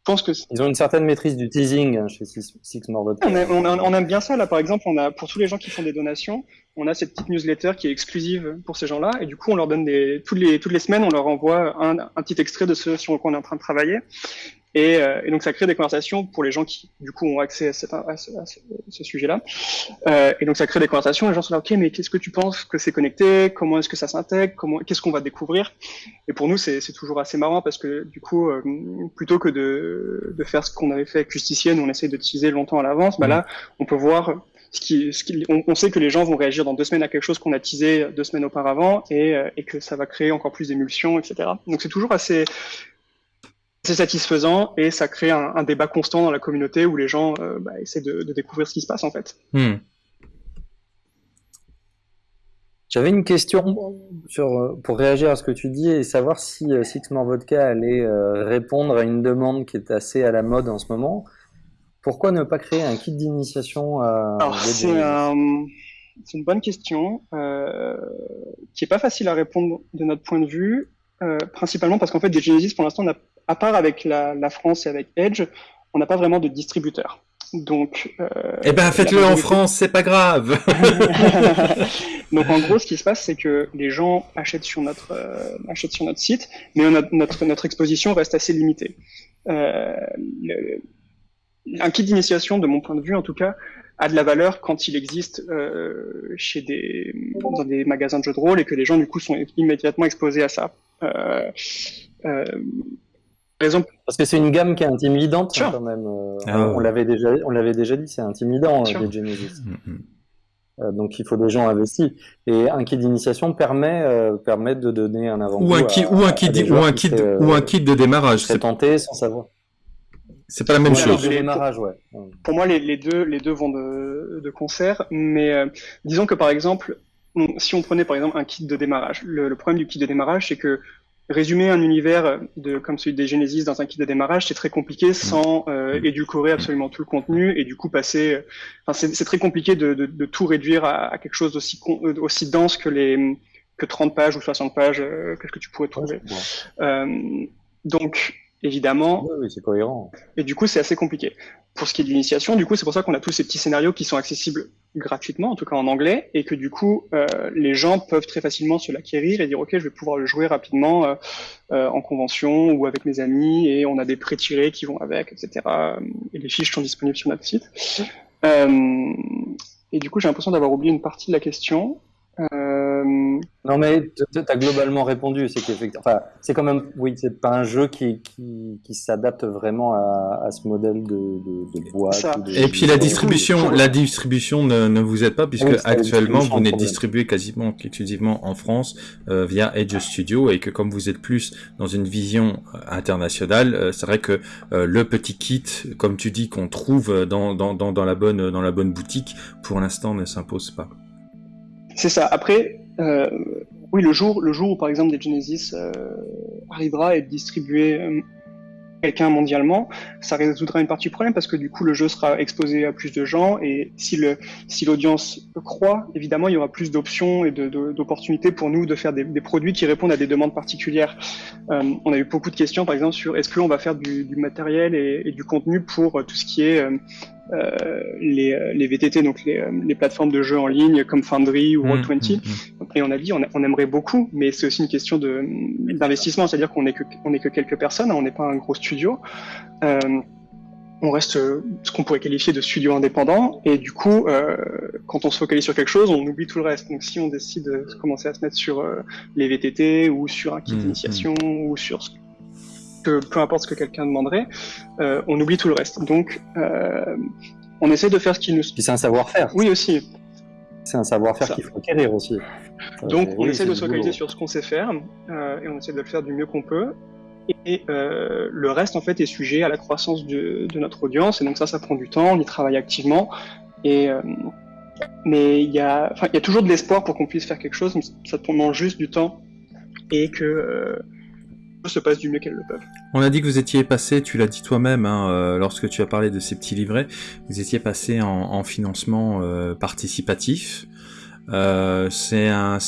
pense que Ils ont une certaine maîtrise du teasing hein, chez Six, Six More Vodka. on, aime- on aime bien ça. Là, par exemple, on a pour tous les gens qui font des donations, on a cette petite newsletter qui est exclusive pour ces gens-là, et du coup, on leur donne des toutes les toutes les semaines, on leur envoie un, un petit extrait de ce sur quoi on est en train de travailler. Et, euh, et, donc ça crée des conversations pour les gens qui du coup ont accès à, cette, à ce, sujet-là. Euh, et donc ça crée des conversations. Les gens sont là, ok, mais qu'est-ce que tu penses que c'est connecté? Comment est-ce que ça s'intègre? Comment Qu'est-ce qu'on va découvrir? Et pour nous, c'est toujours assez marrant parce que du coup, euh, plutôt que de, de faire ce qu'on avait fait avec Justicienne, où on essaye de teaser longtemps à l'avance, bah là, on peut voir ce qui, ce qui on, on, sait que les gens vont réagir dans deux semaines à quelque chose qu'on a teasé deux semaines auparavant et, et que ça va créer encore plus d'émulsion, etc. Donc c'est toujours assez c'est satisfaisant et ça crée un, un, débat constant dans la communauté où les gens euh, bah, essaient de, de, découvrir ce qui se passe en fait. Hmm. J'avais une question sur, euh, pour réagir à ce que tu dis et savoir si euh, Six More Vodka allait répondre à une demande qui est assez à la mode en ce moment. Pourquoi ne pas créer un kit d'initiation C'est un, une bonne question euh, qui est pas facile à répondre de notre point de vue, euh, principalement parce qu'en fait, des Genesis, pour l'instant, à part avec la, la, France et avec Edge, on n'a pas vraiment de distributeur. Donc, euh, eh ben, faites-le en France, c'est pas grave. Donc, en gros, ce qui se passe, c'est que les gens achètent sur notre euh, achètent sur notre site, mais notre notre, notre exposition reste assez limitée. Euh, le, un kit d'initiation, de mon point de vue en tout cas, a de la valeur quand il existe chez des dans des magasins de jeux de rôle et que les gens du coup sont immédiatement exposés à ça. Euh, euh. Parce que c'est une gamme qui est intimidante hein, quand même. Euh, ah on l'avait déjà, on l'avait déjà dit, c'est intimidant euh, les Genesis. Mm, mm. Euh, donc il faut des gens investis. Et un kit d'initiation permet euh, permet de donner un avant ou un kit ou un kit ou un kit ou un kit de démarrage. C'est tenté sans savoir. C'est pas la même chose. démarrage, ouais. Pour moi, les, les, deux les deux vont de, de concert, mais disons que par exemple, si on prenait par exemple un kit de démarrage, le, le problème du kit de démarrage, c'est que résumer un univers de, comme celui des Genesis dans un kit de démarrage, c'est très compliqué sans euh, édulcorer absolument tout le contenu et du coup passer. Enfin, c'est très compliqué de, de, de, tout réduire à, à quelque chose d'aussi aussi dense que les que 30 pages ou 60 pages euh, que, que tu pourrais trouver. Euh, donc évidemment. Oui, c'est cohérent. Et du coup, c'est assez compliqué. Pour ce qui est de l'initiation, du coup, c'est pour ça qu'on a tous ces petits scénarios qui sont accessibles gratuitement, en tout cas en anglais, et que du coup, euh, les gens peuvent très facilement se l'acquérir et dire, OK, je vais pouvoir le jouer rapidement euh, euh, en convention ou avec mes amis, et on a des pré-tirés qui vont avec, etc. Et les fiches sont disponibles sur notre site. Et du coup, j'ai l'impression d'avoir oublié une partie de la question. Euh... Non mais tu as globalement répondu, c'est qu'effectivement, enfin, c'est quand même, oui, c'est pas un jeu qui, qui, qui s'adapte vraiment à, à, ce modèle de, de, de boîte. Et puis la distribution, la distribution ne, ne vous aide pas puisque oui, actuellement vous n'êtes distribué quasiment exclusivement en France euh, via Edge Studio et que comme vous êtes plus dans une vision euh, internationale, euh, c'est vrai que euh, le petit kit, comme tu dis, qu'on trouve dans, dans, dans, dans la bonne dans la bonne boutique, pour l'instant ne s'impose pas. C'est ça. Après, euh, oui, le jour, le jour où par exemple des Genesis euh, arrivera à être distribué euh, quelqu'un mondialement, ça résoudra une partie du problème parce que du coup le jeu sera exposé à plus de gens et si le si l'audience croît, évidemment il y aura plus d'options et d'opportunités pour nous de faire des, produits qui répondent à des demandes particulières. On a eu beaucoup de questions par exemple sur est-ce qu'on va faire du, matériel et, du contenu pour tout ce qui est les, les, VTT, donc les, les, plateformes de jeux en ligne comme Foundry ou Roll20. Mmh, mmh, mmh. Et on a dit, on, on aimerait beaucoup, mais c'est aussi une question d'investissement, c'est-à-dire qu'on n'est que, on est que quelques personnes, on n'est pas un gros studio. Euh, on reste ce qu'on pourrait qualifier de studio indépendant, et du coup, euh, quand on se focalise sur quelque chose, on oublie tout le reste. Donc si on décide de commencer à se mettre sur euh, les VTT ou sur un kit d'initiation ou sur ce que peu importe ce que quelqu'un demanderait, euh, on oublie tout le reste. Donc, euh, on essaie de faire ce qui nous. Puis c'est un savoir-faire. Oui aussi. C'est un savoir-faire qu'il faut acquérir aussi. Donc, euh, on oui, essaie de se focaliser sur ce qu'on sait faire et on essaie de le faire du mieux qu'on peut. Et le reste, en fait, est sujet à la croissance de, de, notre audience. Et donc ça, ça prend du temps. On y travaille activement. Et mais il y a, y a toujours de l'espoir pour qu'on puisse faire quelque chose. Ça demande juste du temps et que On a dit que vous étiez passé, tu l'as dit toi-même, hein, euh, lorsque tu as parlé de ces petits livrets, vous étiez passé en, en financement euh, participatif. Euh, c'est un,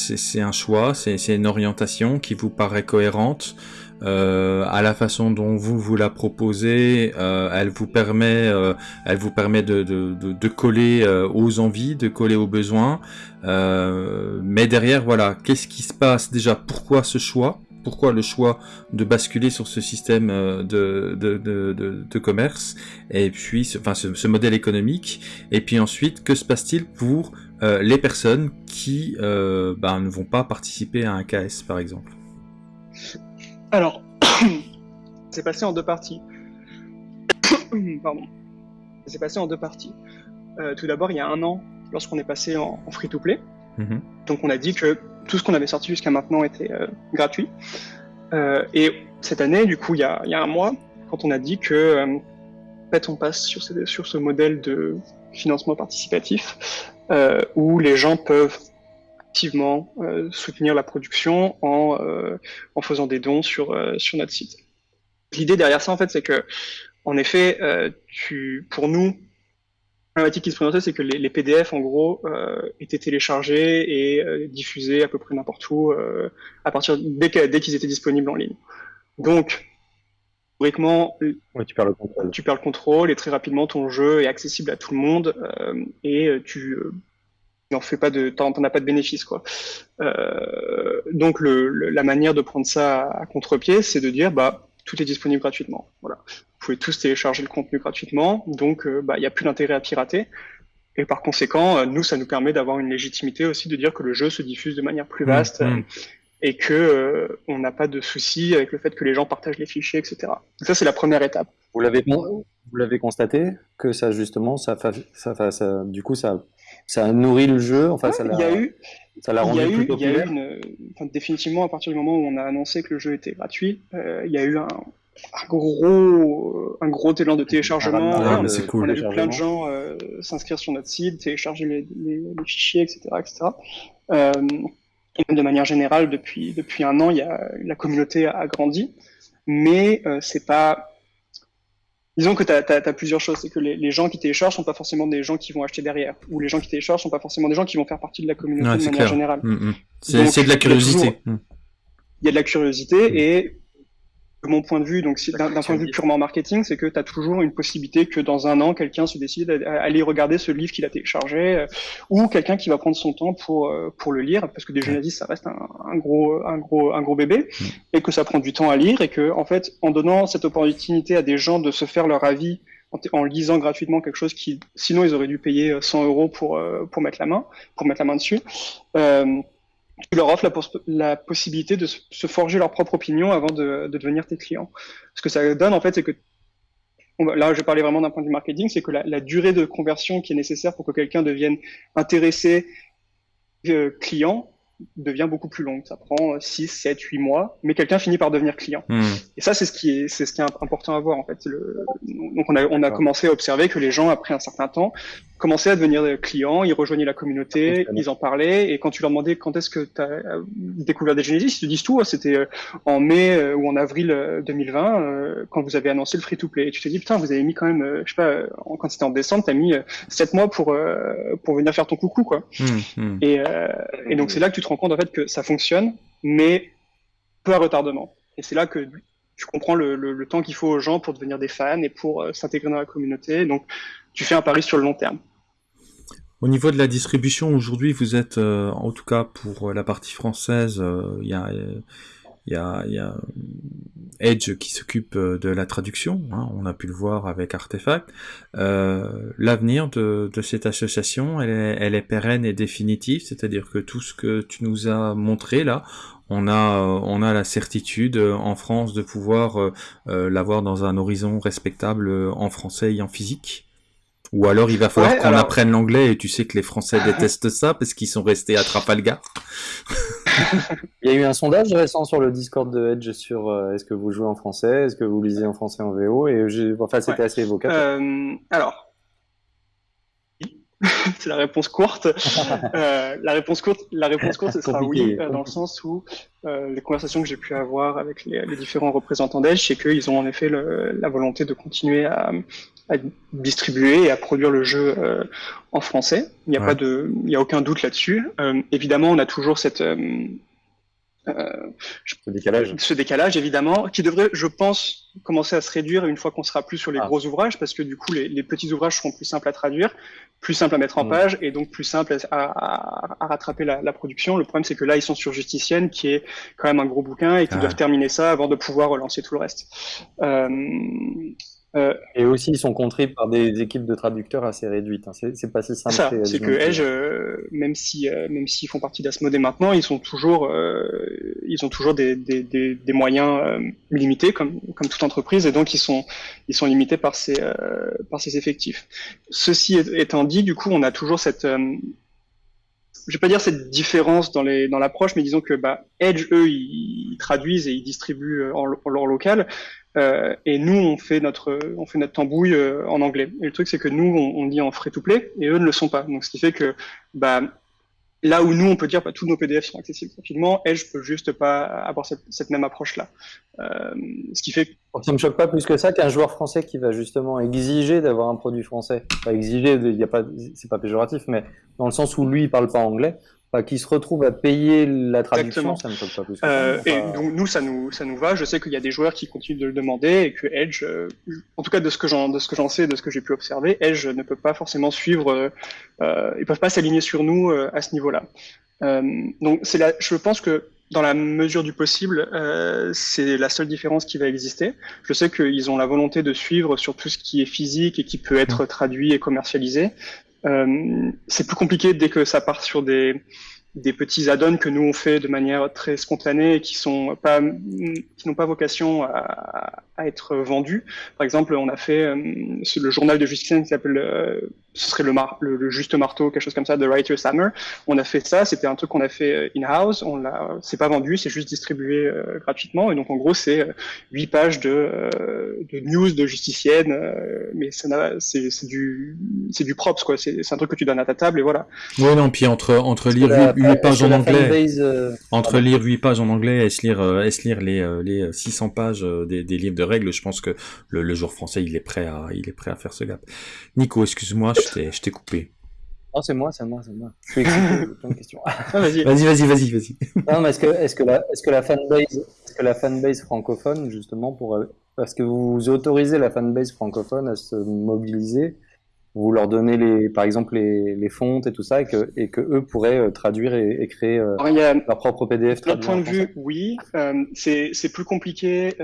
choix, c'est une orientation qui vous paraît cohérente. À la façon dont vous vous la proposez, elle vous permet, de, de coller aux envies, de coller aux besoins. mais derrière, voilà, qu'est-ce qui se passe déjà? Pourquoi ce choix? Pourquoi le choix de basculer sur ce système de, de, de, de, commerce et puis ce, enfin ce, ce, modèle économique et puis ensuite que se passe-t-il pour les personnes qui ben, ne vont pas participer à un KS par exemple? Alors, c'est passé en deux parties. Pardon. C'est passé en deux parties. Euh, tout d'abord, il y a un an, lorsqu'on est passé en, free-to-play, mhm. donc on a dit que tout ce qu'on avait sorti jusqu'à maintenant était euh, gratuit. Euh, et cette année, du coup, il y, a, un mois, quand on a dit que en fait, on passe sur ce, modèle de financement participatif où les gens peuvent activement soutenir la production en, en faisant des dons sur, sur notre site. L'idée derrière ça, en fait, c'est que, en effet, euh, pour nous, la qui se présentait, c'est que les, les, PDF, en gros, euh, étaient téléchargés et euh, diffusés à peu près n'importe où euh, à partir dès qu'ils étaient disponibles en ligne. Donc, théoriquement, tu perds le contrôle. Tu perds le contrôle et très rapidement, ton jeu est accessible à tout le monde euh, et tu n'en fais pas de, t'en as pas de bénéfice, quoi. donc, le, la manière de prendre ça à contre-pied, c'est de dire, bah tout est disponible gratuitement. Voilà. Vous pouvez tous télécharger le contenu gratuitement, donc euh, bah, il n'y a plus d'intérêt à pirater. Et par conséquent, euh, nous, ça nous permet d'avoir une légitimité aussi de dire que le jeu se diffuse de manière plus mmh, vaste mmh. et que euh, on n'a pas de souci avec le fait que les gens partagent les fichiers, etc. Donc ça, c'est la première étape. Vous l'avez vous l'avez constaté que ça justement, ça, ça, ça, du coup, ça, ça a nourri le jeu. Enfin, ça il y a eu, ça l'a rendu il y a eu, il y a eu une, enfin, définitivement à partir du moment où on a annoncé que le jeu était gratuit, euh, il y a eu un, un gros, un gros élan de téléchargement. Ah, c'est cool. On a vu plein de gens euh, s'inscrire sur notre site, télécharger les, les, les fichiers, etc., etc. Euh, et de manière générale, depuis depuis un an, il y a la communauté a grandi, mais euh, c'est pas Disons que tu as, plusieurs choses. C'est que les, gens qui téléchargent sont pas forcément des gens qui vont acheter derrière. Ou les gens qui téléchargent sont pas forcément des gens qui vont faire partie de la communauté de manière générale. Mm, mm. C'est de la curiosité. Il y a de la curiosité mm. et mon point de vue, donc d'un point de vue purement marketing, c'est que tu as toujours une possibilité que dans un an, quelqu'un se décide à, aller regarder ce livre qu'il a téléchargé, euh, ou quelqu'un qui va prendre son temps pour euh, pour le lire, parce que des journalistes, ça reste un, un, gros un gros un gros bébé, mm. et que ça prend du temps à lire, et que en fait, en donnant cette opportunité à des gens de se faire leur avis en, lisant gratuitement quelque chose qui, sinon, ils auraient dû payer 100 euros pour pour mettre la main, pour mettre la main dessus. Tu leur offres la, possibilité de se forger leur propre opinion avant de, devenir tes clients. Ce que ça donne, en fait, c'est que là, je parlais vraiment d'un point de vue marketing, c'est que la, durée de conversion qui est nécessaire pour que quelqu'un devienne intéressé euh, client devient beaucoup plus longue. Ça prend 6, 7, 8 mois, mais quelqu'un finit par devenir client. Hmm. Et ça, c'est ce qui est, c'est ce qui est important à voir, en fait. Le... Donc, on a, on a commencé à observer que les gens, après un certain temps, commençaient à devenir clients, ils rejoignaient la communauté, ils en parlaient, et quand tu leur demandais quand est-ce que tu as euh, découvert des Genesis, ils te disent tout, hein, c'était euh, en mai euh, ou en avril 2020, quand vous avez annoncé le free-to-play. Et tu te dis, putain, vous avez mis quand même, je sais pas, quand c'était en décembre, tu as mis 7 mois pour, pour venir faire ton coucou, quoi. Mmh, mmh. Et, et donc c'est là que tu te rends compte, en fait, que ça fonctionne, mais peu à retardement. Et c'est là que tu comprends le, le, temps qu'il faut aux gens pour devenir des fans et pour s'intégrer dans la communauté. Donc, tu fais un pari sur le long terme. Au niveau de la distribution, aujourd'hui, vous êtes, euh, en tout cas pour euh, la partie française, euh, il y a, y, a, y, a, Edge qui s'occupe de la traduction, hein, on a pu le voir avec Artefact. L'avenir de, de, cette association, elle est, elle est pérenne et définitive, c'est-à-dire que tout ce que tu nous as montré là, on a, on a la certitude en France de pouvoir l'avoir dans un horizon respectable en français et en physique. Ou alors il va falloir qu'on apprenne l'anglais et tu sais que les Français détestent ça parce qu'ils sont restés à Trafalgar. il y a eu un sondage récent sur le Discord de Edge sur euh, est-ce que vous jouez en français, est-ce que vous lisez en français en VO et enfin c'était assez évocateur. Euh, alors c'est la réponse courte. Euh, la réponse courte, la réponse courte, ce sera oui, dans le sens où les conversations que j'ai pu avoir avec les, différents représentants d'Edge, c'est qu'ils ont en effet la volonté de continuer à, à distribuer et à produire le jeu euh, en français. Il n'y a pas de, il y a aucun doute là-dessus. Euh, évidemment, on a toujours cette euh, ce décalage. Ce décalage, évidemment, qui devrait, je pense, commencer à se réduire une fois qu'on sera plus sur les ah. gros ouvrages, parce que du coup, les, petits ouvrages seront plus simples à traduire, plus simples à mettre en mm. page, et donc plus simples à, rattraper la, production. Le problème, c'est que là, ils sont sur Justicienne, qui est quand même un gros bouquin, et qu'ils doivent terminer ça avant de pouvoir relancer tout le reste. Euh, euh, et aussi, ils sont contrés par des équipes de traducteurs assez réduites. Hein. C'est pas si simple. C'est que Edge, euh, même si euh, même s'ils font partie d'Asmodee maintenant, ils sont toujours ils ont toujours des, des, des, des moyens limités comme comme toute entreprise et donc ils sont ils sont limités par ces par ces effectifs. Ceci étant dit, du coup, on a toujours cette je vais pas dire cette différence dans les dans l'approche, mais disons que bah, Edge eux ils, traduisent et ils distribuent en, en leur local, euh, et nous, on fait notre, on fait notre tambouille euh, en anglais. Et le truc, c'est que nous, on, on lit en free-to-play et eux ne le sont pas. Donc, ce qui fait que, bah, là où nous, on peut dire, bah, tous nos PDF sont accessibles rapidement, Edge peut juste pas avoir cette, cette même approche-là. Euh, ce qui fait. Ça me choque pas plus que ça qu'un joueur français qui va justement exiger d'avoir un produit français. Pas exiger, il y a pas, c'est pas péjoratif, mais dans le sens où lui, il parle pas anglais, qui se retrouve à payer la traduction, ça ne pas plus. Euh, et donc nous, ça nous, ça nous va. Je sais qu'il y a des joueurs qui continuent de le demander et que Edge, euh, en tout cas de ce que j'en, de ce que j'en sais, de ce que j'ai pu observer, Edge ne peut pas forcément suivre. Euh, ils peuvent pas s'aligner sur nous euh, à ce niveau-là. Euh, donc c'est là, je pense que dans la mesure du possible, c'est la seule différence qui va exister. Je sais qu'ils ont la volonté de suivre sur tout ce qui est physique et qui peut être traduit et commercialisé. Euh, c'est plus compliqué dès que ça part sur des, des petits add-ons que nous on fait de manière très spontanée et qui sont pas qui n'ont pas vocation à, à, être vendus. Par exemple, on a fait euh, le journal de justice qui s'appelle euh, ce serait le, mar le, juste marteau, quelque chose comme ça, The Writer's Hammer. On a fait ça, c'était un truc qu'on a fait euh, in-house, on l'a, c'est pas vendu, c'est juste distribué euh, gratuitement. Et donc en gros, c'est euh, huit pages de, de news de justicienne, mais ça c'est, c'est du, c'est du props quoi. C'est, un truc que tu donnes à ta table et voilà. Oui non, puis entre entre lire huit pages en anglais, entre lire huit pages en anglais et se lire, et se lire les les 600 pages des, des livres de règles, je pense que le, le joueur français il est prêt à il est prêt à faire ce gap. Nico, excuse-moi je t'ai coupé. Non, c'est moi, c'est moi, c'est moi. Je suis excité de questions. Ah, vas-y, vas-y, vas-y, vas-y. Non, mais est-ce que, est-ce que la, que la fanbase, est-ce que la fanbase francophone, justement, pour, euh, parce que vous autorisez la fanbase francophone à se mobiliser, vous leur donnez les, par exemple, les, les fontes et tout ça, et que, et que eux pourraient euh, traduire et, créer euh, leur propre PDF. De point de vue, oui, c'est, c'est plus compliqué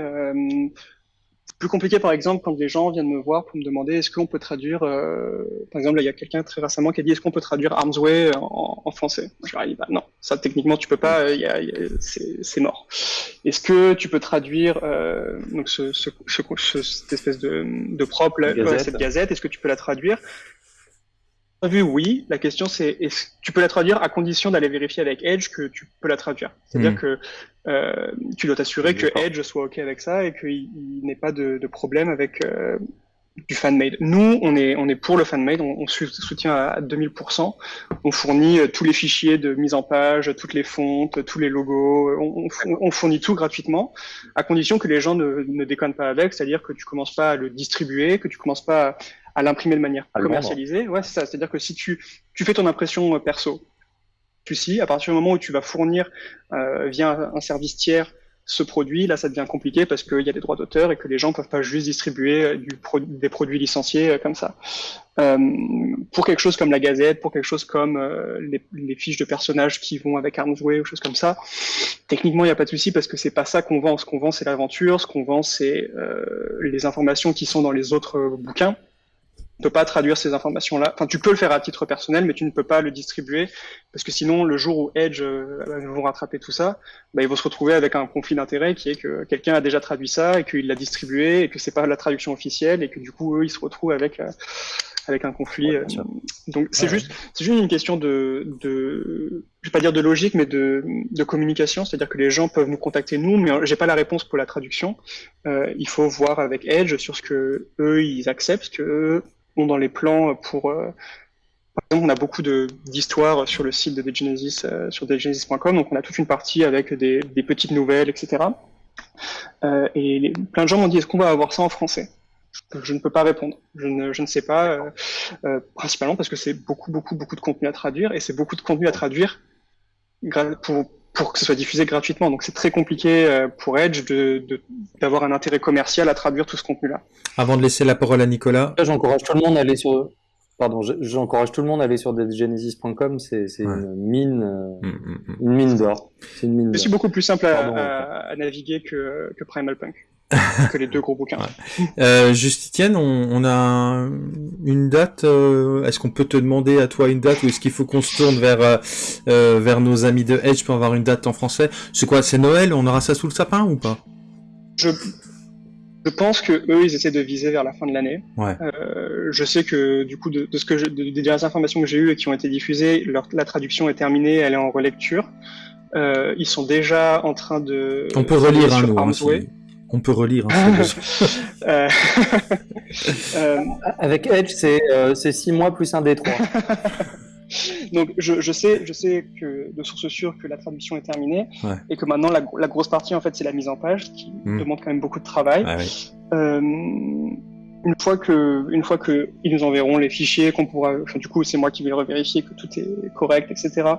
plus compliqué, par exemple, quand des gens viennent me voir pour me demander est-ce qu'on peut traduire, euh, par exemple, il y a quelqu'un très récemment qui a dit est-ce qu'on peut traduire Arms Way en, en français? Je leur ai dit bah, non, ça techniquement tu peux pas, euh, y a, y a, c'est mort. Est-ce que tu peux traduire euh, donc ce, ce, ce, cette espèce de, de propre, cette gazette, est-ce que tu peux la traduire? Vu, oui. La question, c'est est-ce tu peux la traduire à condition d'aller vérifier avec Edge que tu peux la traduire. C'est-à-dire hmm. que euh, tu dois t'assurer que Edge soit OK avec ça et qu'il n'ait pas de, de, problème avec euh, du fan-made. Nous, on est, on est pour le fan-made, on, on, soutient à 2000%. On fournit euh, tous les fichiers de mise en page, toutes les fontes, tous les logos, on, on fournit tout gratuitement, à condition que les gens ne, ne déconnent pas avec, c'est-à-dire que tu commences pas à le distribuer, que tu commences pas à à l'imprimer de manière commercialisée. Ouais, c'est ça. C'est-à-dire que si tu, tu fais ton impression euh, perso, tu sais, à partir du moment où tu vas fournir euh, via un service tiers ce produit, là, ça devient compliqué parce qu'il y a des droits d'auteur et que les gens peuvent pas juste distribuer euh, du des produits licenciés comme ça. Euh, pour quelque chose comme la Gazette, pour quelque chose comme les, les, fiches de personnages qui vont avec Armsway ou choses comme ça, techniquement, il n'y a pas de souci parce que c'est pas ça qu'on vend. Ce qu'on vend, c'est l'aventure. Ce qu'on vend, c'est les informations qui sont dans les autres bouquins ne peux pas traduire ces informations-là. Enfin, tu peux le faire à titre personnel, mais tu ne peux pas le distribuer parce que sinon, le jour où Edge euh, vont rattraper tout ça, bah, ils vont se retrouver avec un conflit d'intérêt qui est que quelqu'un a déjà traduit ça et qu'il l'a distribué et que c'est pas la traduction officielle et que du coup, eux, ils se retrouvent avec euh, avec un conflit. Euh, donc, c'est juste, c'est juste une question de, de, je vais pas dire de logique, mais de, de communication. C'est-à-dire que les gens peuvent nous contacter nous, mais j'ai pas la réponse pour la traduction. Euh, il faut voir avec Edge sur ce que eux ils acceptent, que dans les plans pour euh, par exemple, on a beaucoup d'histoires sur le site de Degenesis, euh, sur degenesis.com, donc on a toute une partie avec des, petites nouvelles, etc. Euh, et plein de gens m'ont dit, est-ce qu'on va avoir ça en français? Je ne peux pas répondre. Je ne, sais pas, euh, euh principalement parce que c'est beaucoup, beaucoup, beaucoup de contenu à traduire, et c'est beaucoup de contenu à traduire pour pour que ce soit diffusé gratuitement. Donc c'est très compliqué euh, pour Edge de d'avoir un intérêt commercial à traduire tout ce contenu-là. Avant de laisser la parole à Nicolas. J'encourage tout le monde à aller sur Pardon, j'encourage tout le monde à aller sur deadgenesis.com, c'est une mine, euh, mm, mm, mm. une mine d'or. C'est une mine. C'est beaucoup plus simple à, à, naviguer que, que Primal Punk. Que les deux gros bouquins. Euh, Justitienne, on, on, a une date. Euh, est-ce qu'on peut te demander à toi une date ou est-ce qu'il faut qu'on se tourne vers euh, vers nos amis de Edge pour avoir une date en français? C'est quoi C'est Noël? On aura ça sous le sapin ou pas? Je je pense que eux, ils essaient de viser vers la fin de l'année. Ouais. Je sais que du coup, de, de ce que je, des dernières informations que j'ai eues et qui ont été diffusées, leur, la traduction est terminée, elle est en relecture. Ils sont déjà en train de. On peut relire un hein, On peut relire. Hein, euh, euh... Avec Edge, c'est euh, six mois plus un D3. Donc je, je, sais, je sais que de source sûre que la traduction est terminée ouais. et que maintenant la, la, grosse partie en fait c'est la mise en page qui mm. demande quand même beaucoup de travail. Ah, oui. Une fois que, une fois que ils nous enverront les fichiers, qu'on pourra, enfin du coup c'est moi qui vais revérifier que tout est correct, etc.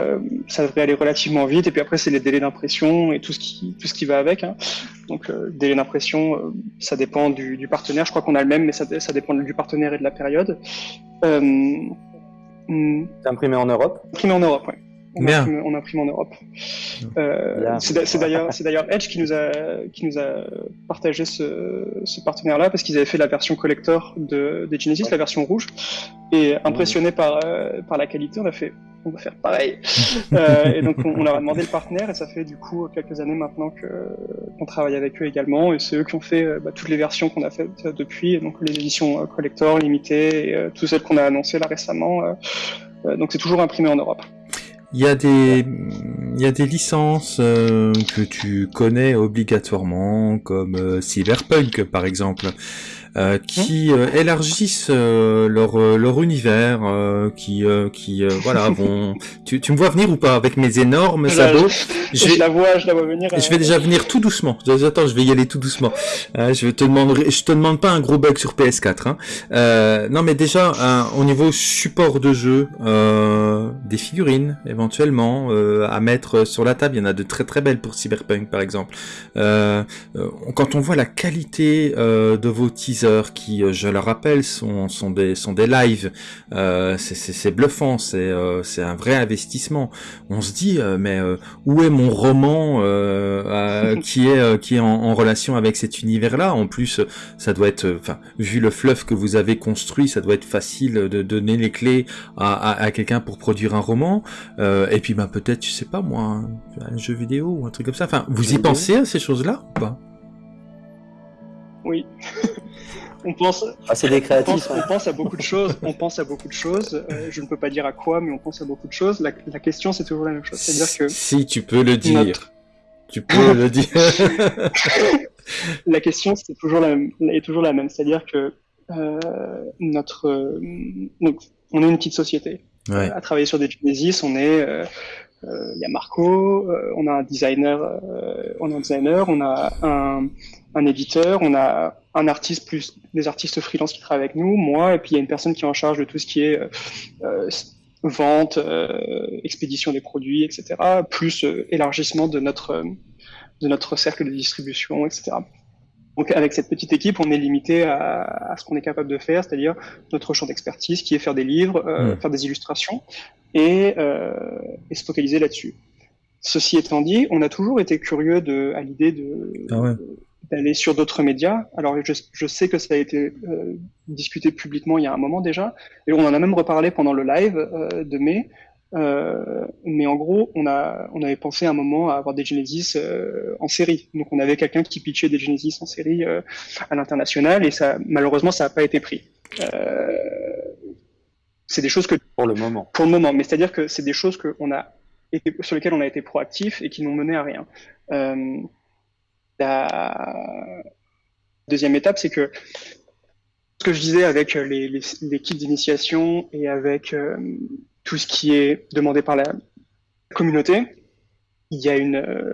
Euh, ça devrait aller relativement vite. Et puis après c'est les délais d'impression et tout ce qui, tout ce qui va avec. Hein. Donc euh, délai d'impression, euh, ça dépend du, du, partenaire. Je crois qu'on a le même, mais ça, ça dépend du partenaire et de la période. Euh, Hmm. C'est imprimé en Europe? Imprimé en Europe, oui. On, imprime, on imprime en Europe. Euh, c'est d'ailleurs Edge qui nous a qui nous a partagé ce, ce partenaire-là parce qu'ils avaient fait la version collector de, de Genesis, la version rouge, et impressionné par euh, par la qualité, on a fait on va faire pareil. euh, et donc on, on, leur a demandé le partenaire et ça fait du coup quelques années maintenant que qu'on travaille avec eux également et c'est eux qui ont fait euh, bah, toutes les versions qu'on a faites depuis, donc les éditions euh, collector, limitées, et, euh, toutes celles qu'on a annoncées là récemment. donc c'est toujours imprimé en Europe. Il y a des, il y a des licences euh, que tu connais obligatoirement, comme euh, Cyberpunk par exemple. Euh, qui euh, élargissent euh, leur leur univers, qui qui voilà vont. Tu, tu me vois venir ou pas avec mes énormes sabots? je, je, la vois, je la vois venir. Je vais déjà venir tout doucement. Attends, je vais y aller tout doucement. je te demande, je te demande pas un gros bug sur PS4. Hein. non, mais déjà au niveau support de jeu, des figurines éventuellement à mettre sur la table. Il y en a de très très belles pour Cyberpunk par exemple. quand on voit la qualité de vos teasers qui, euh, je le rappelle, sont, sont des sont des lives. Euh, c'est bluffant, c'est euh, un vrai investissement. On se dit, euh, mais euh, où est mon roman qui est qui est en, en, relation avec cet univers-là? En plus, ça doit être, enfin, vu le fluff que vous avez construit, ça doit être facile de donner les clés à, à, à quelqu'un pour produire un roman. et puis, ben peut-être, je sais pas moi, un, un jeu vidéo ou un truc comme ça. Enfin, vous y pensez à ces choses-là ou pas? Oui. On pense, ah, c'est des créatifs. On pense, on pense, à beaucoup de choses. On pense à beaucoup de choses. Euh, je ne peux pas dire à quoi, mais on pense à beaucoup de choses. La, la question, c'est toujours la même chose. C'est-à-dire que si tu peux le dire, notre... tu peux le dire. la question, c'est toujours la même, est toujours la même. C'est-à-dire que euh, notre, euh, donc, on est une petite société. Ouais. à travailler sur des Genesis, on est euh, il euh, y a Marco, euh, on a un designer, euh, on a un designer, on a un, un, éditeur, on a un artiste plus des artistes freelance qui travaillent avec nous, moi, et puis il y a une personne qui est en charge de tout ce qui est vente, expédition des produits, etc. Plus élargissement de notre de notre cercle de distribution, etc. Donc avec cette petite équipe, on est limité à, à ce qu'on est capable de faire, c'est-à-dire notre champ d'expertise qui est faire des livres, euh, mmh. faire des illustrations et, euh, et se focaliser là-dessus. Ceci étant dit, on a toujours été curieux de, à l'idée de ah ouais. D'aller sur d'autres médias. Alors je, je, sais que ça a été euh, discuté publiquement il y a un moment déjà, et on en a même reparlé pendant le live euh, de mai. Euh, mais en gros, on, a, on avait pensé à un moment à avoir des Genesis euh, en série. Donc on avait quelqu'un qui pitchait des Genesis en série euh, à l'international et ça, malheureusement, ça n'a pas été pris. Euh, c'est des choses que pour le moment. Pour le moment, mais c'est-à-dire que c'est des choses que on a été, sur lesquelles on a été proactif et qui n'ont mené à rien. Euh, la deuxième étape, c'est que ce que je disais avec les, les, les kits d'initiation et avec euh, tout ce qui est demandé par la communauté, il y a une, euh,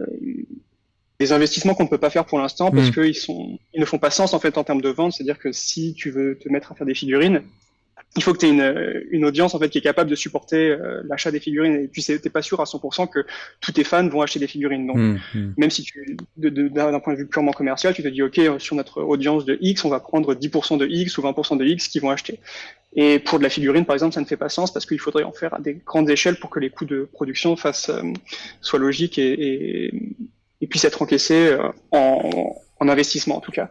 des investissements qu'on ne peut pas faire pour l'instant parce mmh. qu'ils ils ne font pas sens en fait en termes de vente. C'est-à-dire que si tu veux te mettre à faire des figurines, il faut que tu aies une, une, audience en fait qui est capable de supporter euh, l'achat des figurines. Et puis t'es pas sûr à 100% que tous tes fans vont acheter des figurines. Donc mmh, mmh. même si tu d'un point de vue purement commercial tu te dis ok sur notre audience de X on va prendre 10% de X ou 20% de X qui vont acheter. Et pour de la figurine par exemple ça ne fait pas sens parce qu'il faudrait en faire à des grandes échelles pour que les coûts de production fassent euh, soient logiques et, et, et, puissent être encaissés euh, en, en investissement en tout cas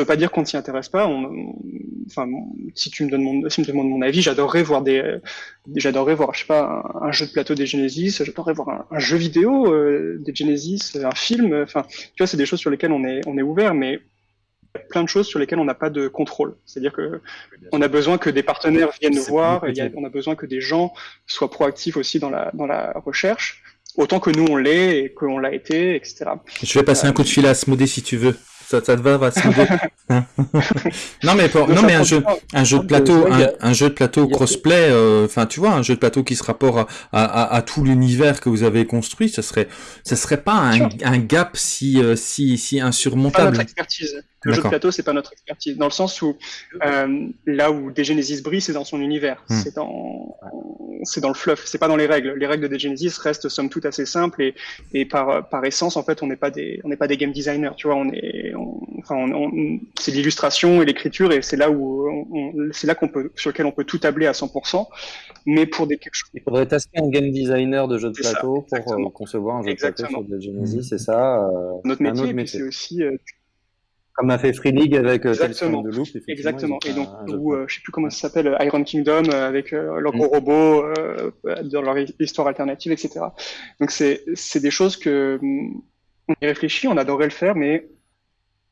veut pas dire qu'on ne s'y intéresse pas. On, enfin, si tu me donnes mon, si me demandes mon avis, j'adorerais voir des, j'adorerais voir, je sais pas, un, jeu de plateau des Genesis, j'adorerais voir un, jeu vidéo euh, des Genesis, un film. Enfin, tu vois, c'est des choses sur lesquelles on est, on est ouvert, mais plein de choses sur lesquelles on n'a pas de contrôle. C'est-à-dire que on a besoin que des partenaires viennent nous voir, et on a besoin que des gens soient proactifs aussi dans la, dans la recherche, autant que nous on l'est et qu'on l'a été, etc. Je vais passer un coup de fil à Smodé si tu veux ça, ça te va, va Non mais pour, non mais un jeu, un jeu de plateau, un, jeu de plateau crossplay, euh, enfin tu vois, un jeu de plateau qui se rapporte à, à, à tout l'univers que vous avez construit, ça serait, ça serait pas un, un gap si, euh, si, si insurmontable. Pas notre expertise. Le jeu de plateau, c'est pas notre expertise, dans le sens où euh, là où Genesis brille, c'est dans son univers, hmm. c'est dans, c'est dans le fluff, c'est pas dans les règles. Les règles de Genesis restent somme toute assez simples et, et par, par essence, en fait, on n'est pas des, on n'est pas des game designers, tu vois, on est, enfin, on, c'est l'illustration et l'écriture et c'est là où, c'est là qu'on peut, sur lequel on peut tout tabler à 100%. Mais pour des quelque chose. Il faudrait tester un game designer de jeu de plateau pour euh, concevoir un jeu de plateau sur Genesis, c'est ça. Euh, notre métier, métier. c'est aussi euh, comme a fait Free League avec euh, Exactement. de Loop. Exactement. Et donc, ou euh, je sais plus comment ça s'appelle, Iron Kingdom euh, avec leur gros mm. robot dans leur histoire alternative, etc. Donc c'est c'est des choses que mm, on y réfléchit, on adorait le faire, mais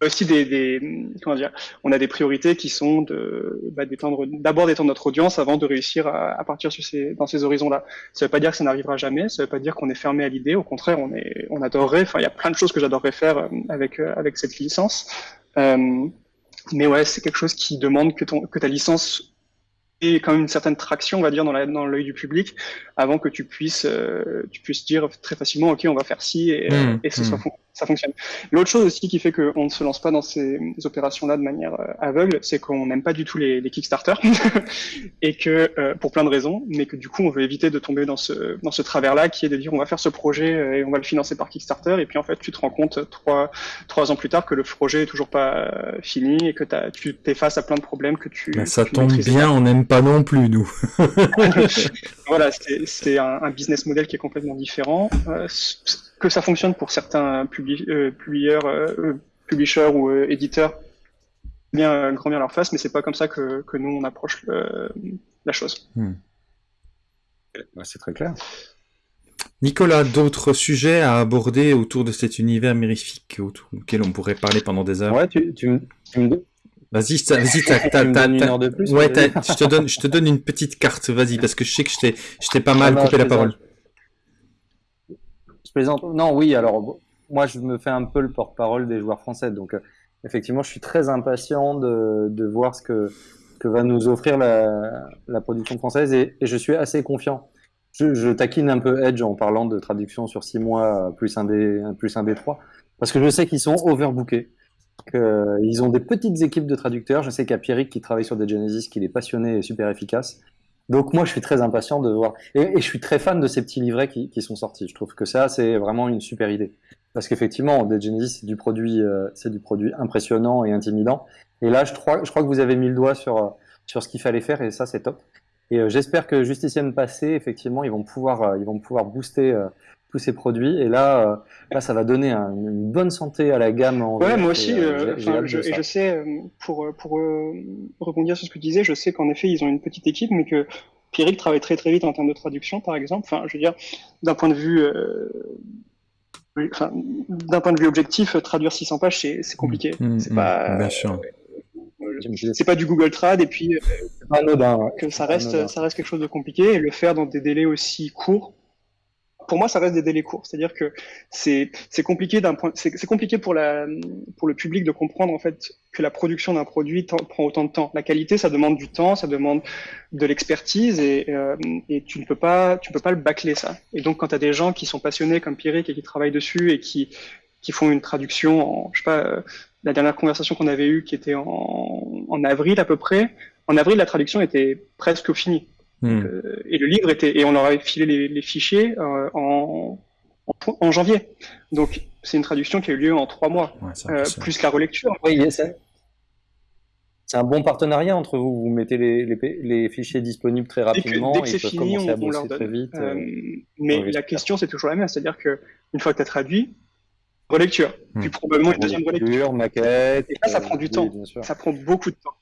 aussi des, des comment dire, on a des priorités qui sont de bah, d'étendre d'abord d'étendre notre audience avant de réussir à, à partir sur ces dans ces horizons-là. Ça veut pas dire que ça n'arrivera jamais, ça veut pas dire qu'on est fermé à l'idée. Au contraire, on est on adorerait. Enfin, il y a plein de choses que j'adorerais faire avec avec cette licence. Euh, mais ouais, c'est quelque chose qui demande que, ton, que ta licence ait quand même une certaine traction, on va dire, dans l'œil du public, avant que tu puisses, euh, tu puisses dire très facilement, ok, on va faire ci et, mmh, et ce soit mmh ça fonctionne. L'autre chose aussi qui fait qu'on ne se lance pas dans ces opérations-là de manière euh, aveugle, c'est qu'on n'aime pas du tout les, les Kickstarter et que euh, pour plein de raisons, mais que du coup on veut éviter de tomber dans ce dans ce travers-là qui est de dire on va faire ce projet euh, et on va le financer par Kickstarter et puis en fait tu te rends compte trois trois ans plus tard que le projet est toujours pas fini et que as, tu t'es face à plein de problèmes que tu. Ben, ça tombe bien, on n'aime pas non plus nous. voilà, c'est un, un, business model qui est complètement différent. Euh, que ça fonctionne pour certains publi euh, publieurs, euh, publishers ou euh, éditeurs, bien grand bien leur face, mais c'est pas comme ça que, que nous on approche la chose. Hmm. C'est très clair. Nicolas, d'autres sujets à aborder autour de cet univers mirifique auquel on pourrait parler pendant des heures? Ouais, tu, tu, me... Vas-y, vas-y, ouais, je te donne, je te donne une petite carte. Vas-y, parce que je sais que je t'ai, pas mal coupé la parole. Non, oui, alors moi je me fais un peu le porte-parole des joueurs français, donc euh, effectivement je suis très impatient de, voir ce que, va nous offrir la, production française et, je suis assez confiant. Je, taquine un peu Edge en parlant de traduction sur six mois plus un des plus un des trois, parce que je sais qu'ils sont overbookés. Qu'ils ont des petites équipes de traducteurs. Je sais qu'il a Pierrick qui travaille sur des Genesis, qui est passionné et super efficace. Donc moi, je suis très impatient de voir. Et, je suis très fan de ces petits livrets qui, qui, sont sortis. Je trouve que ça, c'est vraiment une super idée. Parce qu'effectivement, Dead Genesis, c'est du produit, euh, c'est du produit impressionnant et intimidant. Et là, je crois, je crois que vous avez mis le doigt sur sur ce qu'il fallait faire, et ça, c'est top. Et euh, j'espère que Justicienne Passé, effectivement, ils vont pouvoir, euh, ils vont pouvoir booster tous ces produits. Et là, euh, là, ça va donner une bonne santé à la gamme. En ouais, moi aussi. Euh, euh je, et je sais, euh, pour, pour rebondir sur ce que tu disais, je sais qu'en effet, ils ont une petite équipe, mais que Pierrick travaille très très vite en termes de traduction, par exemple. Enfin, je veux dire, d'un point de vue. Enfin, d'un point de vue objectif, traduire 600 pages, c'est compliqué. Mmh, mmh, c'est pas. Bien sûr c'est pas du Google Trad et puis que ça reste ça reste quelque chose de compliqué et le faire dans des délais aussi courts pour moi, ça reste des délais courts. C'est-à-dire que c'est compliqué d'un point, c'est compliqué pour la pour le public de comprendre en fait que la production d'un produit prend autant de temps. La qualité, ça demande du temps, ça demande de l'expertise et, euh, et tu ne peux pas tu peux pas le bâcler ça. Et donc quand tu as des gens qui sont passionnés comme Pierrick et qui travaillent dessus et qui qui font une traduction en je sais pas la dernière conversation qu'on avait eue, qui était en, en, avril à peu près, en avril, la traduction était presque finie. Hmm. Euh, et le livre était, et on leur avait filé les, les fichiers euh, en, en, janvier. Donc, c'est une traduction qui a eu lieu en trois mois, euh, plus la relecture. Oui, c'est un bon partenariat entre vous. Vous mettez les, les, les fichiers disponibles très rapidement. Dès que, c'est fini, on, on, leur donne. Très vite, euh, mais la question, c'est toujours la même. C'est-à-dire que une fois que tu as traduit, relecture, hmm. puis probablement une deuxième relecture. maquette. Et là, ça prend du temps. Ça prend beaucoup de temps.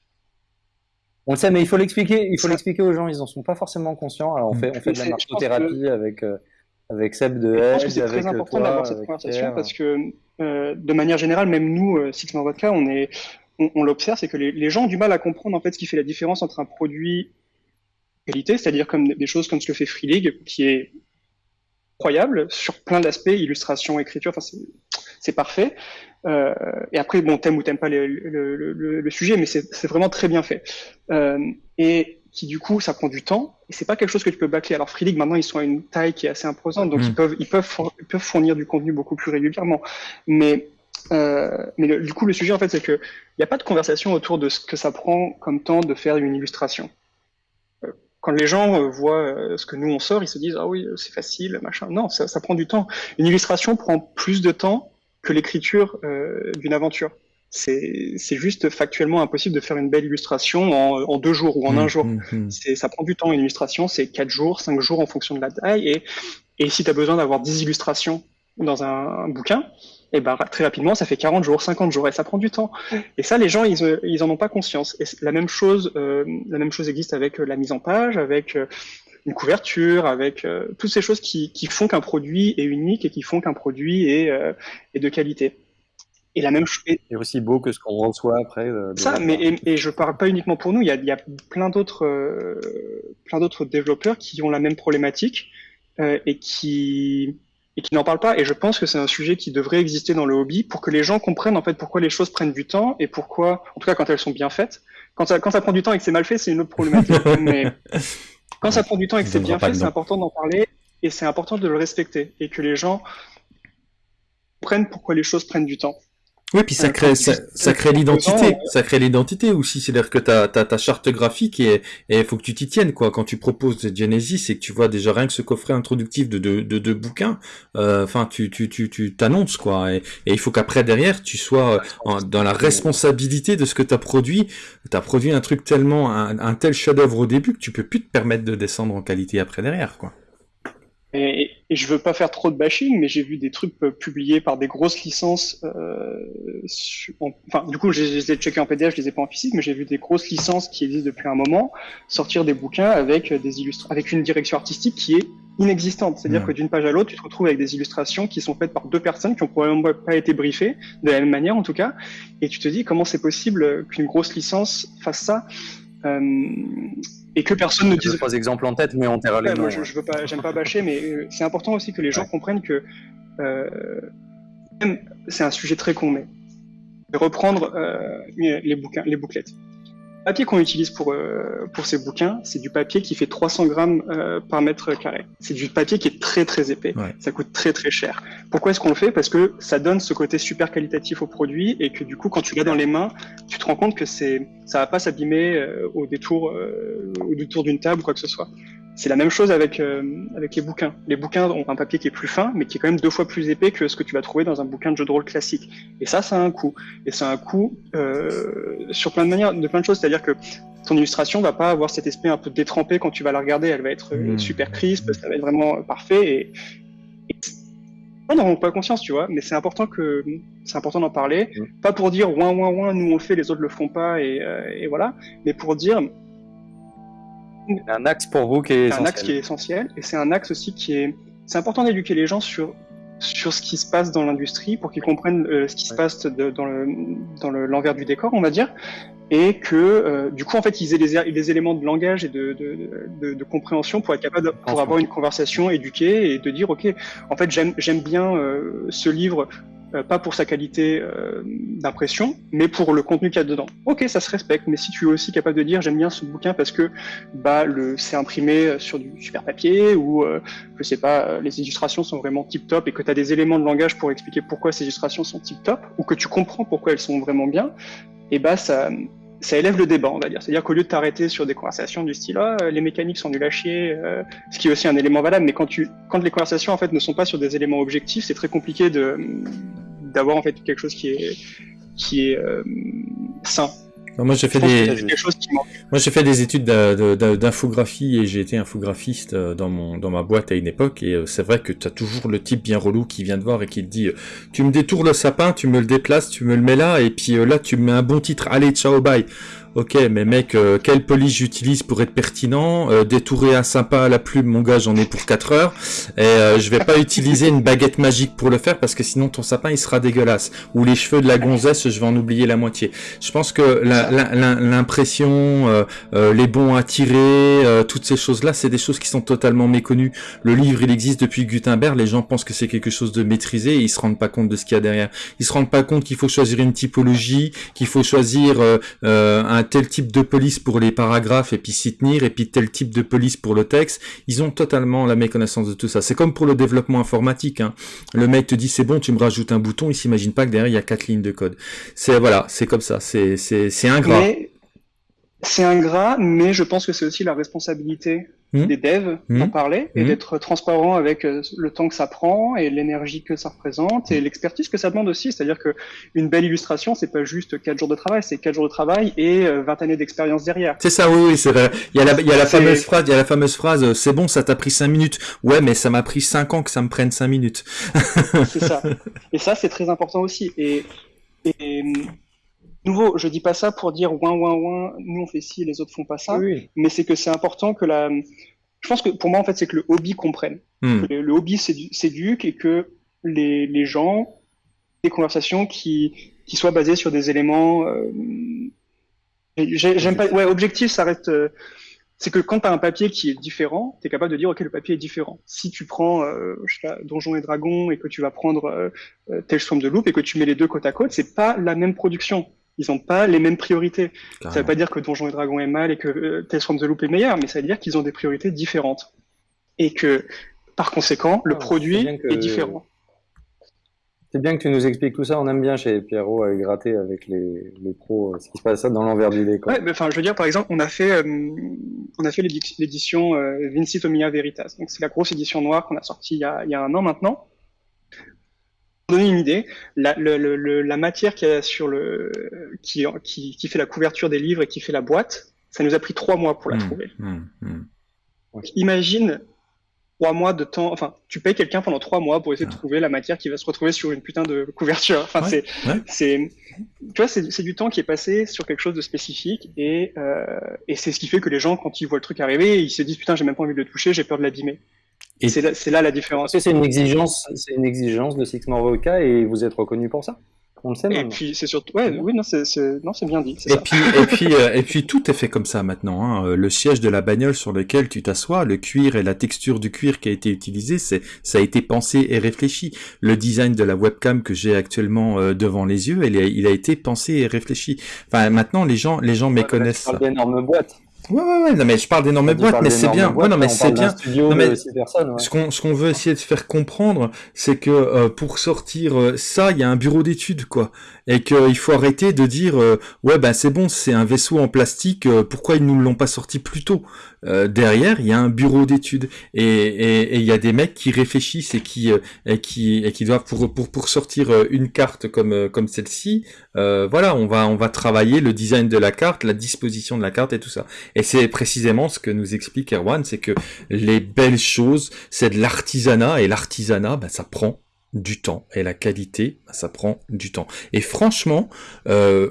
On le sait, mais il faut l'expliquer. Il faut l'expliquer aux gens. Ils en sont pas forcément conscients. Alors, on fait, on fait de la marchothérapie avec. Euh, avec Seb de Edge, c'est très important d'avoir cette conversation parce que euh, de manière générale, même nous, euh, Six Vodka, on est, on, on l'observe, c'est que les, les, gens ont du mal à comprendre en fait ce qui fait la différence entre un produit qualité, c'est-à-dire comme des choses comme ce que fait Free League, qui est incroyable sur plein d'aspects, illustration, écriture, enfin c'est parfait. Euh, et après, bon, t'aimes ou t'aimes pas le, le, le, le, sujet, mais c'est vraiment très bien fait. Euh, et qui du coup, ça prend du temps et c'est pas quelque chose que tu peux bâcler. Alors Free League, maintenant, ils sont à une taille qui est assez imposante, donc ils mm. peuvent ils peuvent ils peuvent fournir du contenu beaucoup plus régulièrement. Mais euh, mais du coup, le sujet en fait, c'est que il n'y a pas de conversation autour de ce que ça prend comme temps de faire une illustration. Euh, quand les gens euh, voient ce que nous on sort, ils se disent ah oui c'est facile machin. Non, ça, ça, prend du temps. Une illustration prend plus de temps que l'écriture euh, d'une aventure c'est juste factuellement impossible de faire une belle illustration en, en deux jours ou en un mmh, jour. Mmh, mmh. Ça prend du temps. Une illustration, c'est quatre jours, cinq jours en fonction de la taille. Et, et si tu as besoin d'avoir 10 illustrations dans un, un bouquin, et eh ben, très rapidement, ça fait 40 jours, 50 jours, et ça prend du temps. Et ça, les gens, ils, ils en ont pas conscience. Et la même chose, euh, la même chose existe avec la mise en page, avec euh, une couverture, avec euh, toutes ces choses qui, qui font qu'un produit est unique et qui font qu'un produit est, euh, est de qualité. Et la même chose. Et aussi beau que ce qu'on reçoit après. Euh, ça, mais et, et, je parle pas uniquement pour nous. Il y a, il y a plein d'autres, euh, plein d'autres développeurs qui ont la même problématique euh, et qui et qui n'en parlent pas. Et je pense que c'est un sujet qui devrait exister dans le hobby pour que les gens comprennent en fait pourquoi les choses prennent du temps et pourquoi, en tout cas quand elles sont bien faites. Quand ça, quand ça prend du temps et que c'est mal fait, c'est une autre problématique. mais quand ça prend du temps et que c'est bien fait, c'est important d'en parler et c'est important de le respecter et que les gens comprennent pourquoi les choses prennent du temps. Oui, puis ça crée, ça, crée l'identité, ça crée l'identité aussi. C'est-à-dire que t'as, as ta charte graphique et il faut que tu t'y tiennes, quoi. Quand tu proposes Genesis et que tu vois déjà rien que ce coffret introductif de deux de, de, bouquins, euh, enfin, tu, tu, tu, tu t'annonces, quoi. Et, il faut qu'après, derrière, tu sois dans la responsabilité de ce que t'as produit. T'as produit un truc tellement, un, un tel chef-d'œuvre au début que tu peux plus te permettre de descendre en qualité après derrière, quoi. Et, et, je veux pas faire trop de bashing, mais j'ai vu des trucs euh, publiés par des grosses licences. Euh, enfin, du coup, je les ai checkés en PDF, je les ai pas en physique, mais j'ai vu des grosses licences qui existent depuis un moment sortir des bouquins avec des illustres, avec une direction artistique qui est inexistante. C'est-à-dire que d'une page à l'autre, tu te retrouves avec des illustrations qui sont faites par deux personnes qui ont probablement pas été briefées, de la même manière en tout cas, et tu te dis comment c'est possible qu'une grosse licence fasse ça? Euh, et que personne ne dise. Trois exemples en tête, mais on terra les Moi, je, je veux pas, j'aime pas bâcher, mais euh, c'est important aussi que les gens comprennent que euh, c'est un sujet très con, mais reprendre euh, les bouquins, les bouclettes papier qu'on utilise pour, euh, pour ces bouquins, c'est du papier qui fait 300 grammes euh, par mètre carré. C'est du papier qui est très très épais. Ça coûte très très cher. Pourquoi est-ce qu'on le fait? Parce que ça donne ce côté super qualitatif au produit et que du coup, quand tu l'as dans les mains, tu te rends compte que c'est ça va pas s'abîmer euh, au détour au détour d'une table ou quoi que ce soit. C'est la même chose avec, euh, avec les bouquins. Les bouquins ont un papier qui est plus fin, mais qui est quand même deux fois plus épais que ce que tu vas trouver dans un bouquin de jeu de rôle classique. Et ça, ça a un coût. Et ça a un coût euh, sur plein de manières, de plein de choses. C'est-à-dire que ton illustration va pas avoir cet aspect un peu détrempé quand tu vas la regarder. Elle va être mmh. super crisp, ça va être vraiment parfait. Et, et on n'en ont pas conscience, tu vois, mais c'est important que c'est important d'en parler, mmh. pas pour dire ouin ouin ouin, nous on le fait, les autres le font pas, et, euh, et voilà, mais pour dire un axe pour vous qui est essentiel. un axe qui est essentiel et c'est un axe aussi qui est c'est important d'éduquer les gens sur sur ce qui se passe dans l'industrie pour qu'ils comprennent euh, ce qui se passe de, dans le dans l'envers du décor on va dire et que euh, du coup en fait ils aient les, les éléments de langage et de, de, de, compréhension pour être capable pour avoir une conversation éduquée et de dire ok en fait j'aime j'aime bien euh, ce livre euh, pas pour sa qualité euh, d'impression, mais pour le contenu qu'il y a dedans. Ok, ça se respecte, mais si tu es aussi capable de dire j'aime bien ce bouquin parce que bah le c'est imprimé sur du super papier ou euh, je sais pas les illustrations sont vraiment tip top et que tu as des éléments de langage pour expliquer pourquoi ces illustrations sont tip top ou que tu comprends pourquoi elles sont vraiment bien, et bah ça ça élève le débat, on va dire. C'est-à-dire qu'au lieu de t'arrêter sur des conversations du style ah, les mécaniques sont nul à chier, euh, ce qui est aussi un élément valable, mais quand tu quand les conversations en fait ne sont pas sur des éléments objectifs, c'est très compliqué de d'avoir en fait quelque chose qui est qui est euh, sain. Moi j'ai fait des moi j'ai fait des études d'infographie et j'ai été infographiste euh, dans mon dans ma boîte à une époque. Et euh, c'est vrai que tu as toujours le type bien relou qui vient te voir et qui te dit tu me détournes le sapin, tu me le déplaces, tu me le mets là et puis là tu me mets un bon titre, allez ciao bye. Ok, mais mec, euh, quelle police j'utilise pour être pertinent? Euh, Détourer un sympa à la plume, mon gars, j'en ai pour 4 heures. Et euh, je vais pas utiliser une baguette magique pour le faire parce que sinon ton sapin il sera dégueulasse. Ou les cheveux de la gonzesse, je vais en oublier la moitié. Je pense que l'impression, euh, les bons à tirer, toutes ces choses-là, c'est des choses qui sont totalement méconnues. Le livre, il existe depuis Gutenberg. Les gens pensent que c'est quelque chose de maîtrisé et ils se rendent pas compte de ce qu'il y a derrière. Ils se rendent pas compte qu'il faut choisir une typologie, qu'il faut choisir un tel type de police pour les paragraphes et puis s'y tenir, et puis tel type de police pour le texte. Ils ont totalement la méconnaissance de tout ça. C'est comme pour le développement informatique. Hein. Le mec te dit c'est bon, tu me rajoutes un bouton, il s'imagine pas que derrière il y a quatre lignes de code. C'est voilà, c'est comme ça. C'est c'est ingrat. C'est ingrat, mais je pense que c'est aussi la responsabilité Hmm. des devs mmh. en parler et hmm. d'être transparent avec euh, le temps que ça prend et l'énergie que ça représente et l'expertise que ça demande aussi. C'est-à-dire que une belle illustration, c'est pas juste quatre jours de travail, c'est quatre jours de travail et 20 euh, années d'expérience derrière. C'est ça, oui, oui, c'est vrai. Il y a la, il y a la fameuse phrase, il y a la fameuse phrase, euh, c'est bon, ça t'a pris cinq minutes. Ouais, mais ça m'a pris cinq ans que ça me prenne cinq minutes. c'est ça. Et ça, c'est très important aussi. Et, et nouveau, je dis pas ça pour dire ouin ouin ouin, nous on fait ci, les autres font pas ça, mais c'est que c'est important que la. Je pense que pour moi en fait c'est que le hobby comprenne, hmm. que le, hobby s'éduque et que les, les gens des conversations qui qui soient basées sur des éléments. Euh... J'aime pas. Ouais, objectif, ça reste. Euh, c'est que quand tu as un papier qui est différent, tu es capable de dire ok le papier est différent. Si tu prends euh, je sais pas, Donjons et Dragons et que tu vas prendre euh, euh Tales from the Loop et que tu mets les deux côte à côte, c'est pas la même production ils n'ont pas les mêmes priorités. Ça ne veut pas dire que Donjons et Dragons est mal et que euh, Tales from the Loop est meilleur, mais ça veut dire qu'ils ont des priorités différentes. Et que, par conséquent, le ah, produit est, différent. C'est bien que tu nous expliques tout ça. On aime bien chez Pierrot à gratter avec les, les pros euh, ce qui se passe dans l'envers du décor. Ouais, enfin, je veux dire, par exemple, on a fait, euh, on a fait l'édition euh, Vincit Omnia Veritas. Donc, c'est la grosse édition noire qu'on a sortie il y a, il y a un an maintenant donner une idée, la, le, le, la matière qui, a sur le, qui, qui, qui, fait la couverture des livres et qui fait la boîte, ça nous a pris trois mois pour la mmh, trouver. Mmh, mmh. imagine trois mois de temps, enfin, tu payes quelqu'un pendant trois mois pour essayer de ah. trouver la matière qui va se retrouver sur une putain de couverture. Enfin, c'est, c'est, tu vois, c'est du temps qui est passé sur quelque chose de spécifique et, euh, et c'est ce qui fait que les gens, quand ils voient le truc arriver, ils se disent putain, j'ai même pas envie de le toucher, j'ai peur de l'abîmer. Et c'est là, la différence. C'est une exigence, c'est une exigence de Six Vodka et vous êtes reconnu pour ça? On le sait. Et puis c'est surtout, ouais, oui, non, c'est, non, c'est bien dit. Et puis, et puis, euh, et puis tout est fait comme ça maintenant. Hein. Euh, le siège de la bagnole sur lequel tu t'assois, le cuir et la texture du cuir qui a été utilisé, c'est, ça a été pensé et réfléchi. Le design de la webcam que j'ai actuellement euh, devant les yeux, il a, il a été pensé et réfléchi. Enfin, maintenant les gens, les gens méconnaissent ça. d'énormes boîtes. Ouais, ouais, ouais, non, mais je parle d'énormes boîtes, mais c'est bien. ouais, non, mais c'est bien. Non, mais Ce qu'on, ce qu'on veut essayer de faire comprendre, c'est que euh, pour sortir euh, ça, il y a un bureau d'études, quoi et qu'il faut arrêter de dire euh, ouais ben c'est bon c'est un vaisseau en plastique euh, pourquoi ils nous l'ont pas sorti plus tôt? Euh, derrière il y a un bureau d'études et il y a des mecs qui réfléchissent et qui et qui et qui doivent pour pour pour sortir une carte comme comme celle-ci voilà on va on va travailler le design de la carte la disposition de la carte et tout ça. Et c'est précisément ce que nous explique Erwan c'est que les belles choses c'est de l'artisanat et l'artisanat ben ça prend du temps et la qualité bah, ça prend du temps et franchement euh,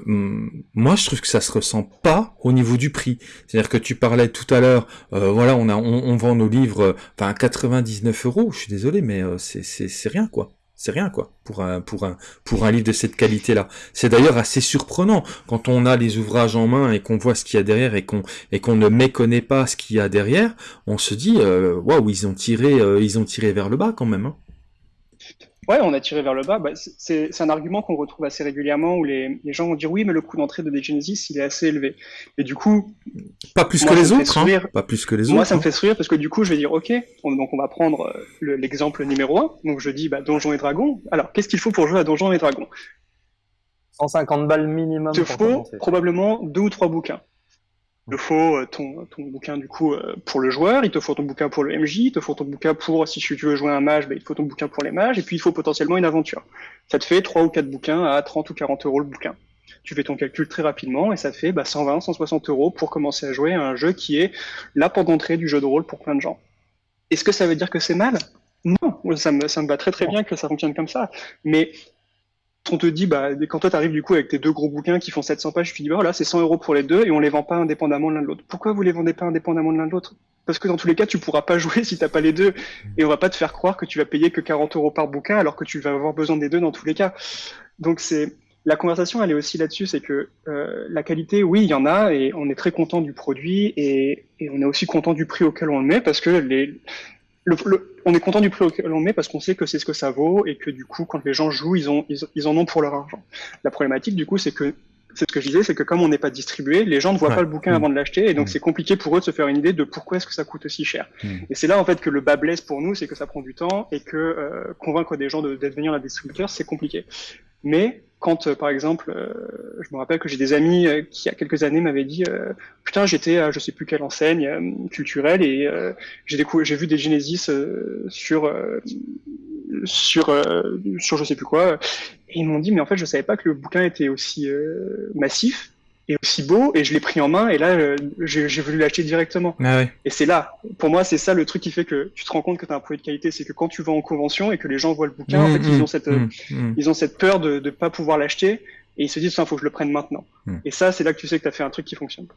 moi je trouve que ça se ressent pas au niveau du prix c'est à dire que tu parlais tout à l'heure euh, voilà on a on, vend nos livres euh, enfin 99 euros je suis désolé mais c'est c'est rien quoi c'est rien quoi pour un pour un pour un livre de cette qualité là. C'est d'ailleurs assez surprenant quand on a les ouvrages en main et qu'on voit ce qu'il y a derrière et qu'on et qu'on ne méconnaît pas ce qu'il y a derrière, on se dit waouh ils ont tiré ils ont tiré vers le bas quand même. Hein. Ouais, on a tiré vers le bas. Bah, c'est un argument qu'on retrouve assez régulièrement où les, les, gens vont dire oui, mais le coût d'entrée de Genesis, il est assez élevé. Et du coup, pas plus que les autres. Hein. Pas plus que les moi, autres. ça me fait sourire parce que du coup, je vais dire ok. donc on va prendre euh, l'exemple numéro un. Donc je dis bah, Donjons et Dragons. Alors qu'est-ce qu'il faut pour jouer à Donjons et Dragons? 150 balles minimum. Il te faut probablement deux ou trois bouquins. Il te faut euh, ton, ton bouquin du coup euh, pour le joueur, il te faut ton bouquin pour le MJ, il te faut ton bouquin pour si tu veux jouer un mage, bah, il te faut ton bouquin pour les mages, et puis il faut potentiellement une aventure. Ça te fait trois ou quatre bouquins à 30 ou 40 euros le bouquin. Tu fais ton calcul très rapidement et ça fait bah, 120, 160 euros pour commencer à jouer à un jeu qui est la porte d'entrée du jeu de rôle pour plein de gens. Est-ce que ça veut dire que c'est mal? Non, ça me, ça me va très très bien que ça fonctionne comme ça. Mais on te dit, bah, quand toi t'arrives du coup avec tes deux gros bouquins qui font 700 pages, tu te dis, voilà, c'est 100 euros pour les deux et on les vend pas indépendamment l'un de l'autre. Pourquoi vous les vendez pas indépendamment l'un de l'autre? Parce que dans tous les cas, tu pourras pas jouer si t'as pas les deux et on va pas te faire croire que tu vas payer que 40 euros par bouquin alors que tu vas avoir besoin des deux dans tous les cas. Donc c'est la conversation, elle est aussi là-dessus, c'est que euh, la qualité, oui, il y en a et on est très content du produit et, et on est aussi content du prix auquel on le met parce que les, on est content du prix auquel on met parce qu'on sait que c'est ce que ça vaut et que du coup, quand les gens jouent, ils, ont, ils, en ont pour leur argent. La problématique, du coup, c'est que c'est ce que je disais, c'est que comme on n'est pas distribué, les gens ne voient pas le bouquin mm. avant de l'acheter, et donc mm. c'est compliqué pour eux de se faire une idée de pourquoi est-ce que ça coûte aussi cher. Mm. Et c'est là en fait que le bas blesse pour nous, c'est que ça prend du temps et que euh, convaincre des gens de, de devenir un distributeur, c'est compliqué. Mais quand, euh, par exemple, euh, je me rappelle que j'ai des amis euh, qui, il y a quelques années, m'avaient dit Putain, j'étais à je sais plus quelle enseigne culturelle et j'ai vu des Genesis sur, sur, sur je sais plus quoi. Et ils m'ont dit Mais en fait, je savais pas que le bouquin était aussi massif et aussi beau et je l'ai pris en main et là euh, j'ai voulu l'acheter directement. Ah Et c'est là, pour moi c'est ça le truc qui fait que tu te rends compte que tu as un produit de qualité, c'est que quand tu vas en convention et que les gens voient le bouquin, en mmh, fait ils mmh, ont cette mmh, ils ont cette peur de ne pas pouvoir l'acheter et ils se disent il faut que je le prenne maintenant. Et ça c'est là que tu sais que tu as fait un truc qui fonctionne.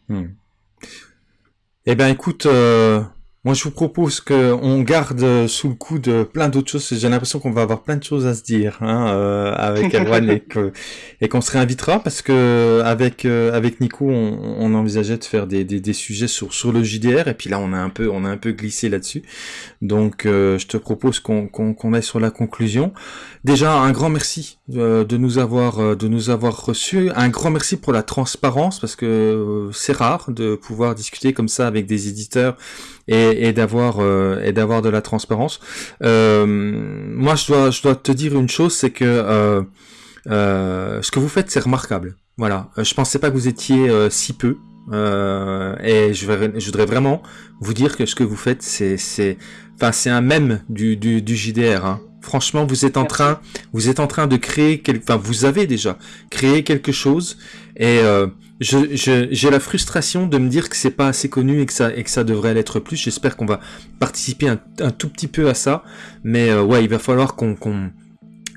Eh ben écoute euh, moi, je vous propose qu'on garde sous le coup de plein d'autres choses. J'ai l'impression qu'on va avoir plein de choses à se dire hein, euh, avec Erwan et qu'on se réinvitera parce que avec euh, avec Nico, on, envisageait de faire des, des, sujets sur sur le JDR et puis là, on a un peu on a un peu glissé là-dessus. Donc, euh, je te propose qu'on qu'on aille sur la conclusion. Déjà, un grand merci de nous avoir de nous avoir reçus. Un grand merci pour la transparence parce que c'est rare de pouvoir discuter comme ça avec des éditeurs et, et d'avoir euh, et d'avoir de la transparence. Euh, moi, je dois je dois te dire une chose, c'est que euh, ce que vous faites, c'est remarquable. Voilà, je pensais pas que vous étiez si peu. et je, je voudrais vraiment vous dire que ce que vous faites, c'est c'est enfin c'est un même du, du, du JDR. Hein. Franchement, vous êtes en train, vous êtes en train de créer, quelque, enfin, vous avez déjà créé quelque chose, et euh, j'ai la frustration de me dire que c'est pas assez connu et que ça et que ça devrait l'être plus. J'espère qu'on va participer un, un, tout petit peu à ça, mais euh, ouais, il va falloir qu'on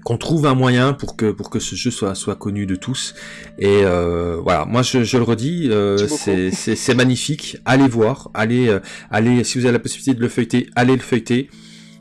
qu'on trouve un moyen pour que pour que ce jeu soit soit connu de tous. Et euh, voilà. Moi je, je le redis euh, c'est magnifique. Allez voir. Allez euh, allez si vous avez la possibilité de le feuilleter allez le feuilleter.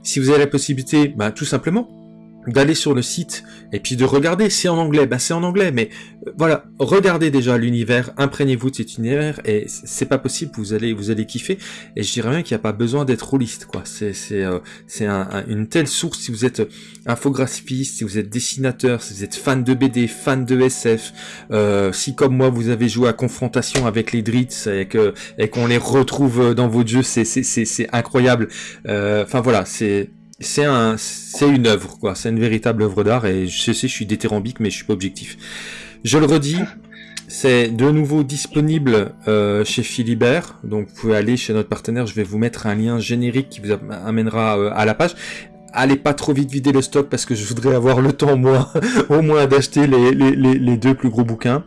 Si vous avez la possibilité bah tout simplement d'aller sur le site et puis de regarder. C'est en anglais, bah c'est en anglais, mais euh, voilà, regardez déjà l'univers, imprégnez-vous de cet univers et c'est pas possible, vous allez vous allez kiffer. Et je dirais même qu'il n'y a pas besoin d'être rôliste, quoi. C'est c'est euh, c'est un, une telle source si vous êtes infographiste, si vous êtes dessinateur, si vous êtes fan de BD, fan de SF, euh, si comme moi vous avez joué à confrontation avec les Dritz et et qu'on les retrouve dans vos jeux, c'est c'est c'est incroyable. Euh, enfin voilà, c'est c'est un, c'est une œuvre, quoi. C'est une véritable œuvre d'art et je sais, je suis détérambique, mais je suis pas objectif. Je le redis, c'est de nouveau disponible euh, chez Philibert, donc vous pouvez aller chez notre partenaire. Je vais vous mettre un lien générique qui vous amènera euh, à la page. Allez pas trop vite vider le stock parce que je voudrais avoir le temps moi, au moins d'acheter les, deux plus gros bouquins.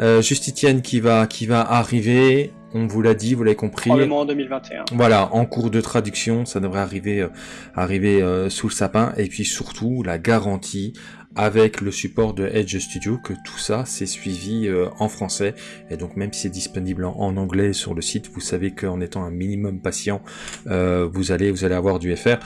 Euh, Justitienne qui va qui va arriver, on vous l'a dit, vous l'avez compris. Probablement en 2021. Voilà, en cours de traduction, ça devrait arriver, euh, arriver euh, sous le sapin. Et puis surtout, la garantie avec le support de Edge Studio que tout ça c'est suivi euh, en français. Et donc même si c'est disponible en, anglais sur le site, vous savez qu'en étant un minimum patient, vous allez vous allez avoir du FR.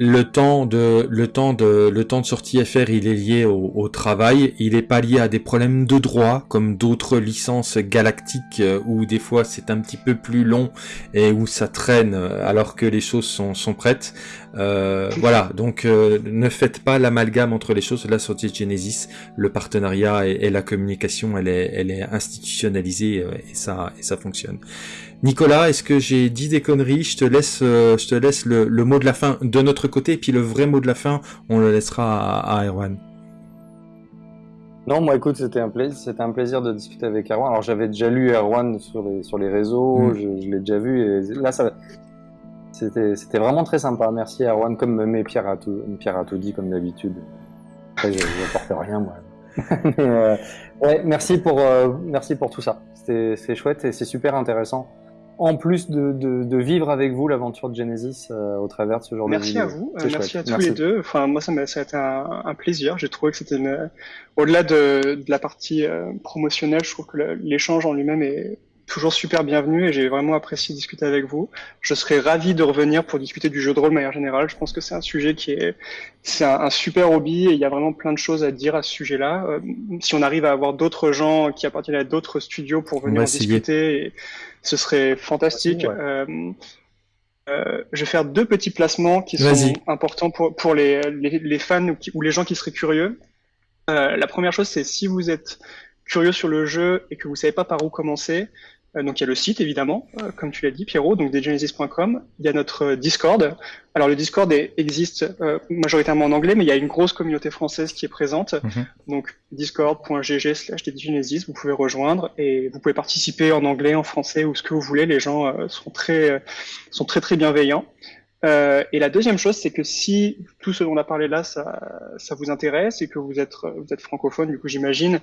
Le temps de le temps de le temps de sortie FR il est lié au, travail. Il est pas lié à des problèmes de droit comme d'autres licences galactiques euh, où des fois c'est un petit peu plus long et où ça traîne euh, alors que les choses sont, sont prêtes euh, voilà donc ne faites pas l'amalgame entre les choses la sortie de Genesis le partenariat et, la communication elle est elle est institutionnalisée et ça et ça fonctionne Nicolas, est-ce que j'ai dit des conneries? Je te laisse, euh, je te laisse le, mot de la fin de notre côté, et puis le vrai mot de la fin, on le laissera à, Erwan. Non, moi écoute, c'était un plaisir, c'était un plaisir de discuter avec Erwan. Alors j'avais déjà lu Erwan sur les sur les réseaux, mm. je, l'ai déjà vu, et là ça, c'était vraiment très sympa. Merci Erwan, comme mes Pierre a tout, Pierre a tout dit comme d'habitude. Après, je n'apporte rien moi. Euh, ouais, merci pour euh, merci pour tout ça. C'est chouette et c'est super intéressant en plus de, de, de vivre avec vous l'aventure de Genesis euh, au travers de ce genre de vidéo. Merci à vous, merci à tous les deux. Enfin, moi, ça m'a été un, un, plaisir. J'ai trouvé que c'était au-delà de, de, la partie promotionnelle, je trouve que l'échange en lui-même est toujours super bienvenu et j'ai vraiment apprécié discuter avec vous. Je serais ravi de revenir pour discuter du jeu de rôle de manière générale. Je pense que c'est un sujet qui est, c'est un, super hobby et il y a vraiment plein de choses à dire à ce sujet-là. Euh, si on arrive à avoir d'autres gens qui appartiennent à d'autres studios pour venir en discuter, ce serait fantastique. Euh, euh, je vais faire deux petits placements qui sont importants pour, pour les, les, les fans ou, ou, les gens qui seraient curieux. La première chose, c'est si vous êtes curieux sur le jeu et que vous savez pas par où commencer, donc il y a le site évidemment, euh, comme tu l'as dit Pierrot, donc degenesis.com. Il y a notre euh, Discord. Alors le Discord existe majoritairement en anglais, mais il y a une grosse communauté française qui est présente. Mhm. Donc discord.gg slash degenesis, vous pouvez rejoindre et vous pouvez participer en anglais, en français ou ce que vous voulez. Les gens sont très sont très très bienveillants. Euh, et la deuxième chose, c'est que si tout ce dont on a parlé là, ça, ça vous intéresse et que vous êtes, vous êtes francophone, du coup j'imagine,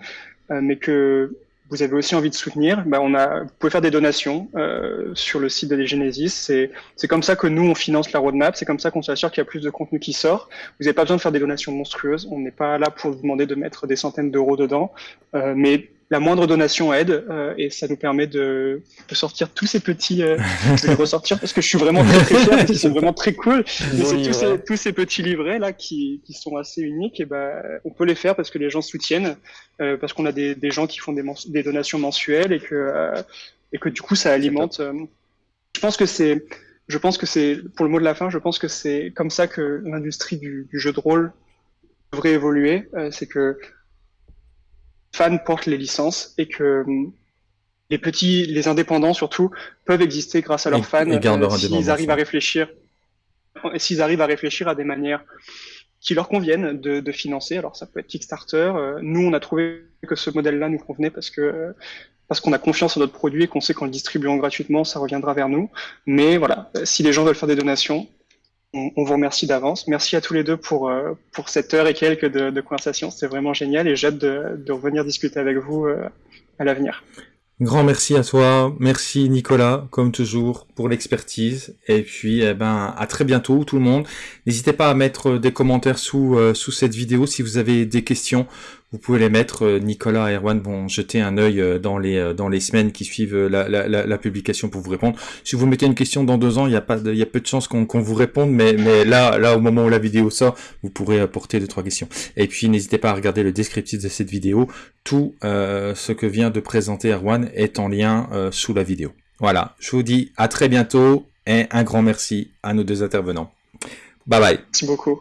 euh, mais que vous avez aussi envie de soutenir, ben on a, vous pouvez faire des donations euh, sur le site de Genesis. C'est, c'est comme ça que nous on finance la roadmap. C'est comme ça qu'on s'assure qu'il y a plus de contenu qui sort. Vous n'avez pas besoin de faire des donations monstrueuses. On n'est pas là pour vous demander de mettre des centaines d'euros dedans, euh, mais la moindre donation aide euh, et ça nous permet de, de sortir tous ces petits, euh, de les ressortir parce que je suis vraiment très très fier, parce qu'ils sont vraiment très cool. Mais c'est tous ces, tous ces petits livrets là qui, qui sont assez uniques et ben on peut les faire parce que les gens soutiennent, euh, parce qu'on a des, des gens qui font des, des donations mensuelles et que euh, et que du coup ça alimente. Euh, je pense que c'est, je pense que c'est pour le mot de la fin, je pense que c'est comme ça que l'industrie du, du jeu de rôle devrait évoluer. c'est que fans portent les licences et que hum, les petits, les indépendants surtout, peuvent exister grâce à leurs fans euh, s'ils arrivent à réfléchir, s'ils arrivent à réfléchir à des manières qui leur conviennent de, de financer. Alors ça peut être Kickstarter. Euh, nous, on a trouvé que ce modèle-là nous convenait parce que parce qu'on a confiance en notre produit et qu'on sait qu'en le distribuant gratuitement, ça reviendra vers nous. Mais voilà, si les gens veulent faire des donations, on, vous remercie d'avance. Merci à tous les deux pour, euh, pour cette heure et quelques de, de conversation. C'était vraiment génial et j'ai hâte de, de, revenir discuter avec vous euh, à l'avenir. Grand merci à toi, merci Nicolas, comme toujours, pour l'expertise. Et puis, eh ben, à très bientôt tout le monde. N'hésitez pas à mettre des commentaires sous, euh, sous cette vidéo si vous avez des questions vous pouvez les mettre. Euh, Nicolas et Erwan vont jeter un œil euh, dans les euh, dans les semaines qui suivent la, la, publication pour vous répondre. Si vous mettez une question dans deux ans, il y a pas il y a peu de chances qu'on vous réponde, mais mais là là au moment où la vidéo sort, vous pourrez apporter deux trois questions. Et puis n'hésitez pas à regarder le descriptif de cette vidéo. Tout ce que vient de présenter Erwan est en lien sous la vidéo. Voilà, je vous dis à très bientôt et un grand merci à nos deux intervenants. Bye bye. Merci beaucoup.